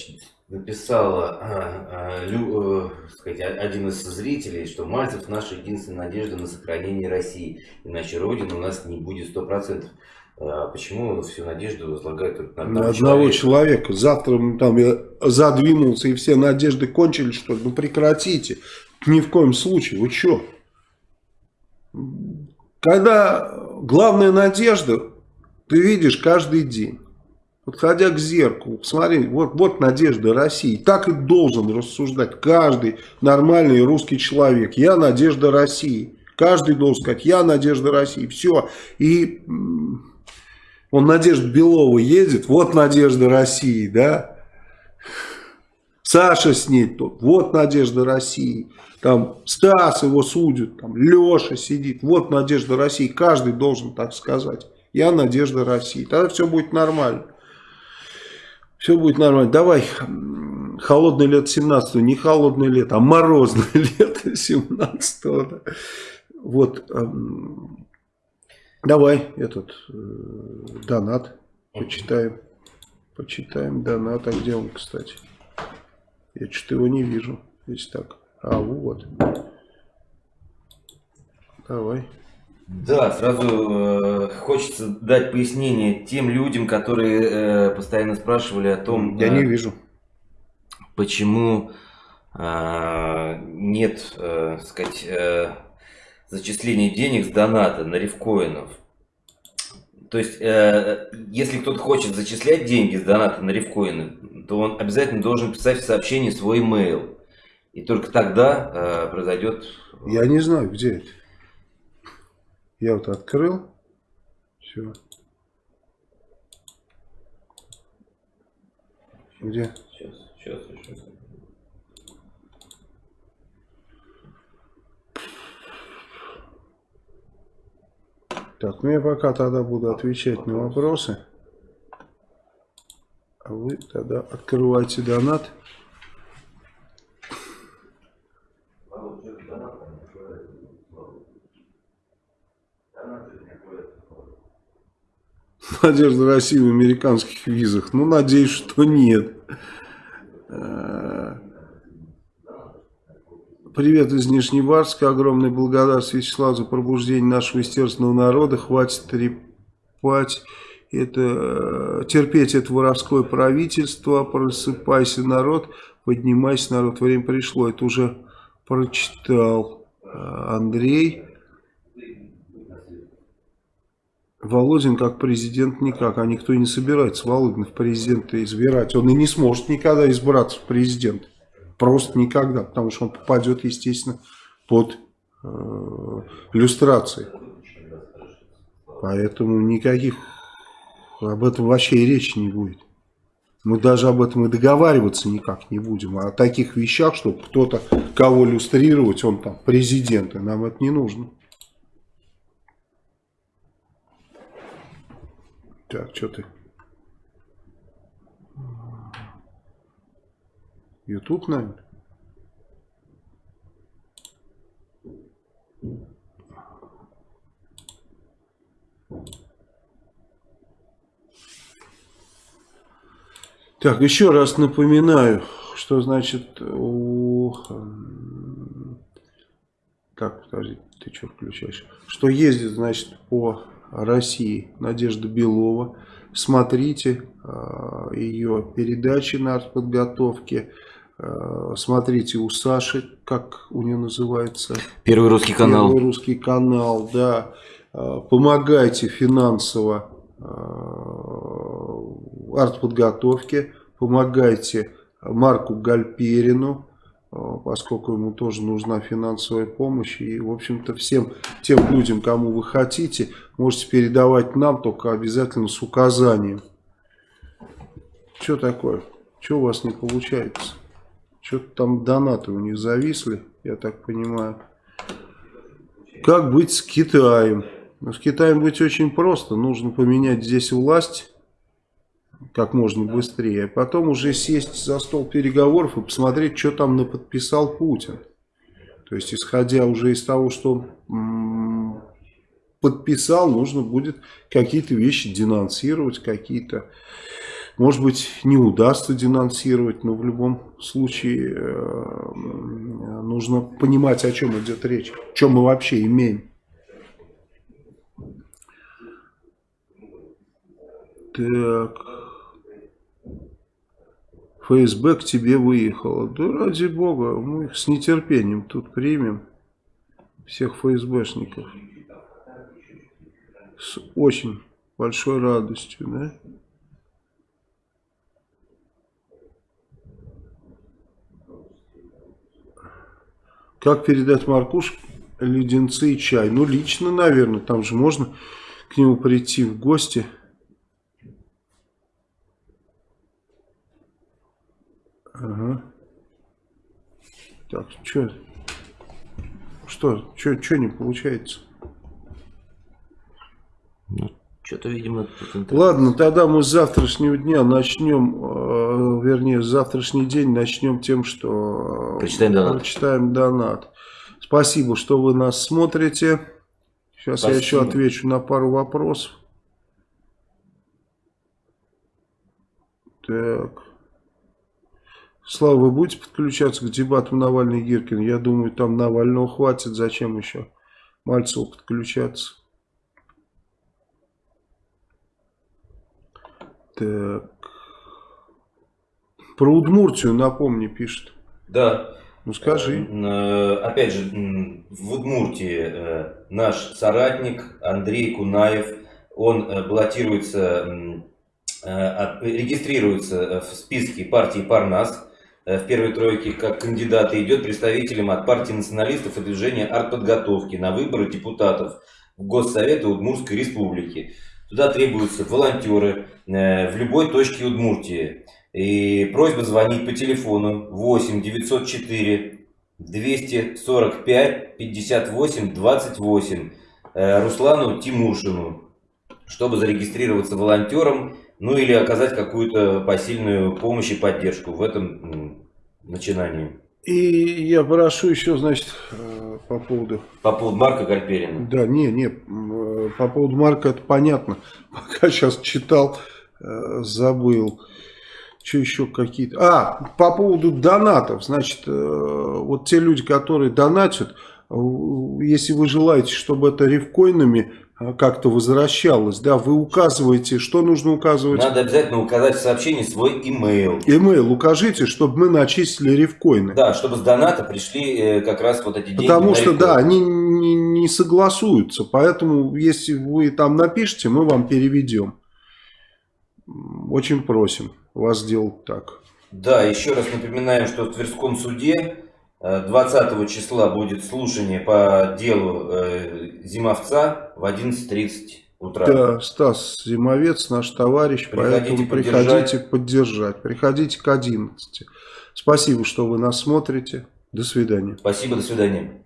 написала а, а, лю, э, сказать, один из зрителей, что Мальцев наша единственная надежда на сохранение России, иначе Родина у нас не будет сто процентов. А почему всю надежду возлагают на одного, одного человека? человека? Завтра там я задвинулся и все надежды кончились, что ну прекратите. Ни в коем случае. Вы что? Когда главная надежда, ты видишь каждый день. Подходя к зеркалу, посмотри, вот, вот надежда России. Так и должен рассуждать каждый нормальный русский человек. Я надежда России. Каждый должен сказать, я надежда России. Все. И он Надежда Белова едет, вот надежда России, да. Саша с ней тут, вот надежда России. Там Стас его судит, там Леша сидит, вот надежда России. Каждый должен так сказать. Я надежда России. Тогда все будет нормально. Все будет нормально. Давай, холодное лето 17 не холодное лето, а морозное лето 17 -го. Вот, эм, давай этот э, донат почитаем. Почитаем донат. А где он, кстати? Я что-то его не вижу. Здесь так. А, вот. Давай. Да, сразу э, хочется дать пояснение тем людям, которые э, постоянно спрашивали о том... Я э, не вижу. Почему э, нет, э, сказать, э, зачисления денег с доната на рифкоинов. То есть, э, если кто-то хочет зачислять деньги с доната на рифкоины, то он обязательно должен писать в сообщении свой email. И только тогда э, произойдет... Я не знаю, где это. Я вот открыл. Все. Где? Сейчас, сейчас еще. Так, ну я пока тогда буду отвечать на вопросы. А вы тогда открывайте донат. Надежда России в американских визах? Ну, надеюсь, что нет. Э, привет из Нижневарска. Огромная благодарность Вячеславу за пробуждение нашего естественного народа. Хватит трепать это, э, терпеть это воровское правительство. Просыпайся, народ. Поднимайся, народ. Время пришло. Это уже прочитал э, Андрей. Володин как президент никак, а никто и не собирается Володина в президенты избирать. Он и не сможет никогда избраться в президент. Просто никогда, потому что он попадет, естественно, под э, люстрации. Поэтому никаких об этом вообще и речи не будет. Мы даже об этом и договариваться никак не будем. А о таких вещах, чтобы кто-то, кого люстрировать, он там президент, и нам это не нужно. Так, что ты? Ютуб, наверное? Так, еще раз напоминаю, что значит у... Так, подожди, ты что включаешь? Что ездит, значит, по России Надежда Белова. Смотрите э, ее передачи на артподготовке. Э, смотрите у Саши, как у нее называется. Первый русский канал. Первый русский канал, да. Э, помогайте финансово артподготовке. Помогайте Марку Гальперину поскольку ему тоже нужна финансовая помощь. И, в общем-то, всем тем людям, кому вы хотите, можете передавать нам, только обязательно с указанием. Что такое? Что у вас не получается? Что-то там донаты у них зависли, я так понимаю. Как быть с Китаем? Ну, с Китаем быть очень просто. Нужно поменять здесь власть как можно быстрее, а потом уже сесть за стол переговоров и посмотреть, что там наподписал Путин. То есть, исходя уже из того, что он подписал, нужно будет какие-то вещи денонсировать, какие-то, может быть, не удастся денонсировать, но в любом случае э, нужно понимать, о чем идет речь, о чем мы вообще имеем. Так... ФСБ к тебе выехало. Да ради бога, мы их с нетерпением тут примем. Всех ФСБшников. С очень большой радостью, да? Как передать Маркуш леденцы и чай? Ну, лично, наверное. Там же можно к нему прийти в гости. Ага. Так, что? Что? Что не получается? Ну, что-то, видимо, Ладно, тогда мы с завтрашнего дня начнем, э, вернее, с завтрашний день начнем тем, что прочитаем донат. прочитаем донат. Спасибо, что вы нас смотрите. Сейчас Спасибо. я еще отвечу на пару вопросов. Так. Слава, вы будете подключаться к дебатам Навальный и Гиркин? Я думаю, там Навального хватит. Зачем еще Мальцеву подключаться? Так. Про Удмуртию, напомни, пишет. Да. Ну скажи. Э, э, опять же, в Удмуртии э, наш соратник Андрей Кунаев, он баллотируется, регистрируется в списке партии Парнас в первой тройке как кандидат и идет представителем от партии националистов и движения артподготовки на выборы депутатов в Госсоветы Удмуртской Республики. Туда требуются волонтеры в любой точке Удмуртии. И просьба звонить по телефону 8 904 245 58 28 Руслану Тимушину, чтобы зарегистрироваться волонтером, ну или оказать какую-то посильную помощь и поддержку в этом начинании. И я прошу еще, значит, э, по поводу... По поводу Марка Гальперина. Да, не, не, э, по поводу Марка это понятно. Пока сейчас читал, э, забыл. Что еще какие-то... А, по поводу донатов. Значит, вот те люди, которые донатят, если вы желаете, чтобы это рифкоинами как-то возвращалось, да, вы указываете, что нужно указывать? Надо обязательно указать в сообщении свой имейл. Имейл укажите, чтобы мы начислили рифкоины. Да, чтобы с доната пришли как раз вот эти деньги Потому что, да, они не, не согласуются, поэтому если вы там напишите, мы вам переведем. Очень просим вас сделать так. Да, еще раз напоминаем, что в Тверском суде 20 э, числа будет слушание по делу э, Зимовца в 11.30 утра. Да, Стас Зимовец, наш товарищ, приходите поэтому поддержать. приходите поддержать. Приходите к 11. Спасибо, что вы нас смотрите. До свидания. Спасибо, до свидания.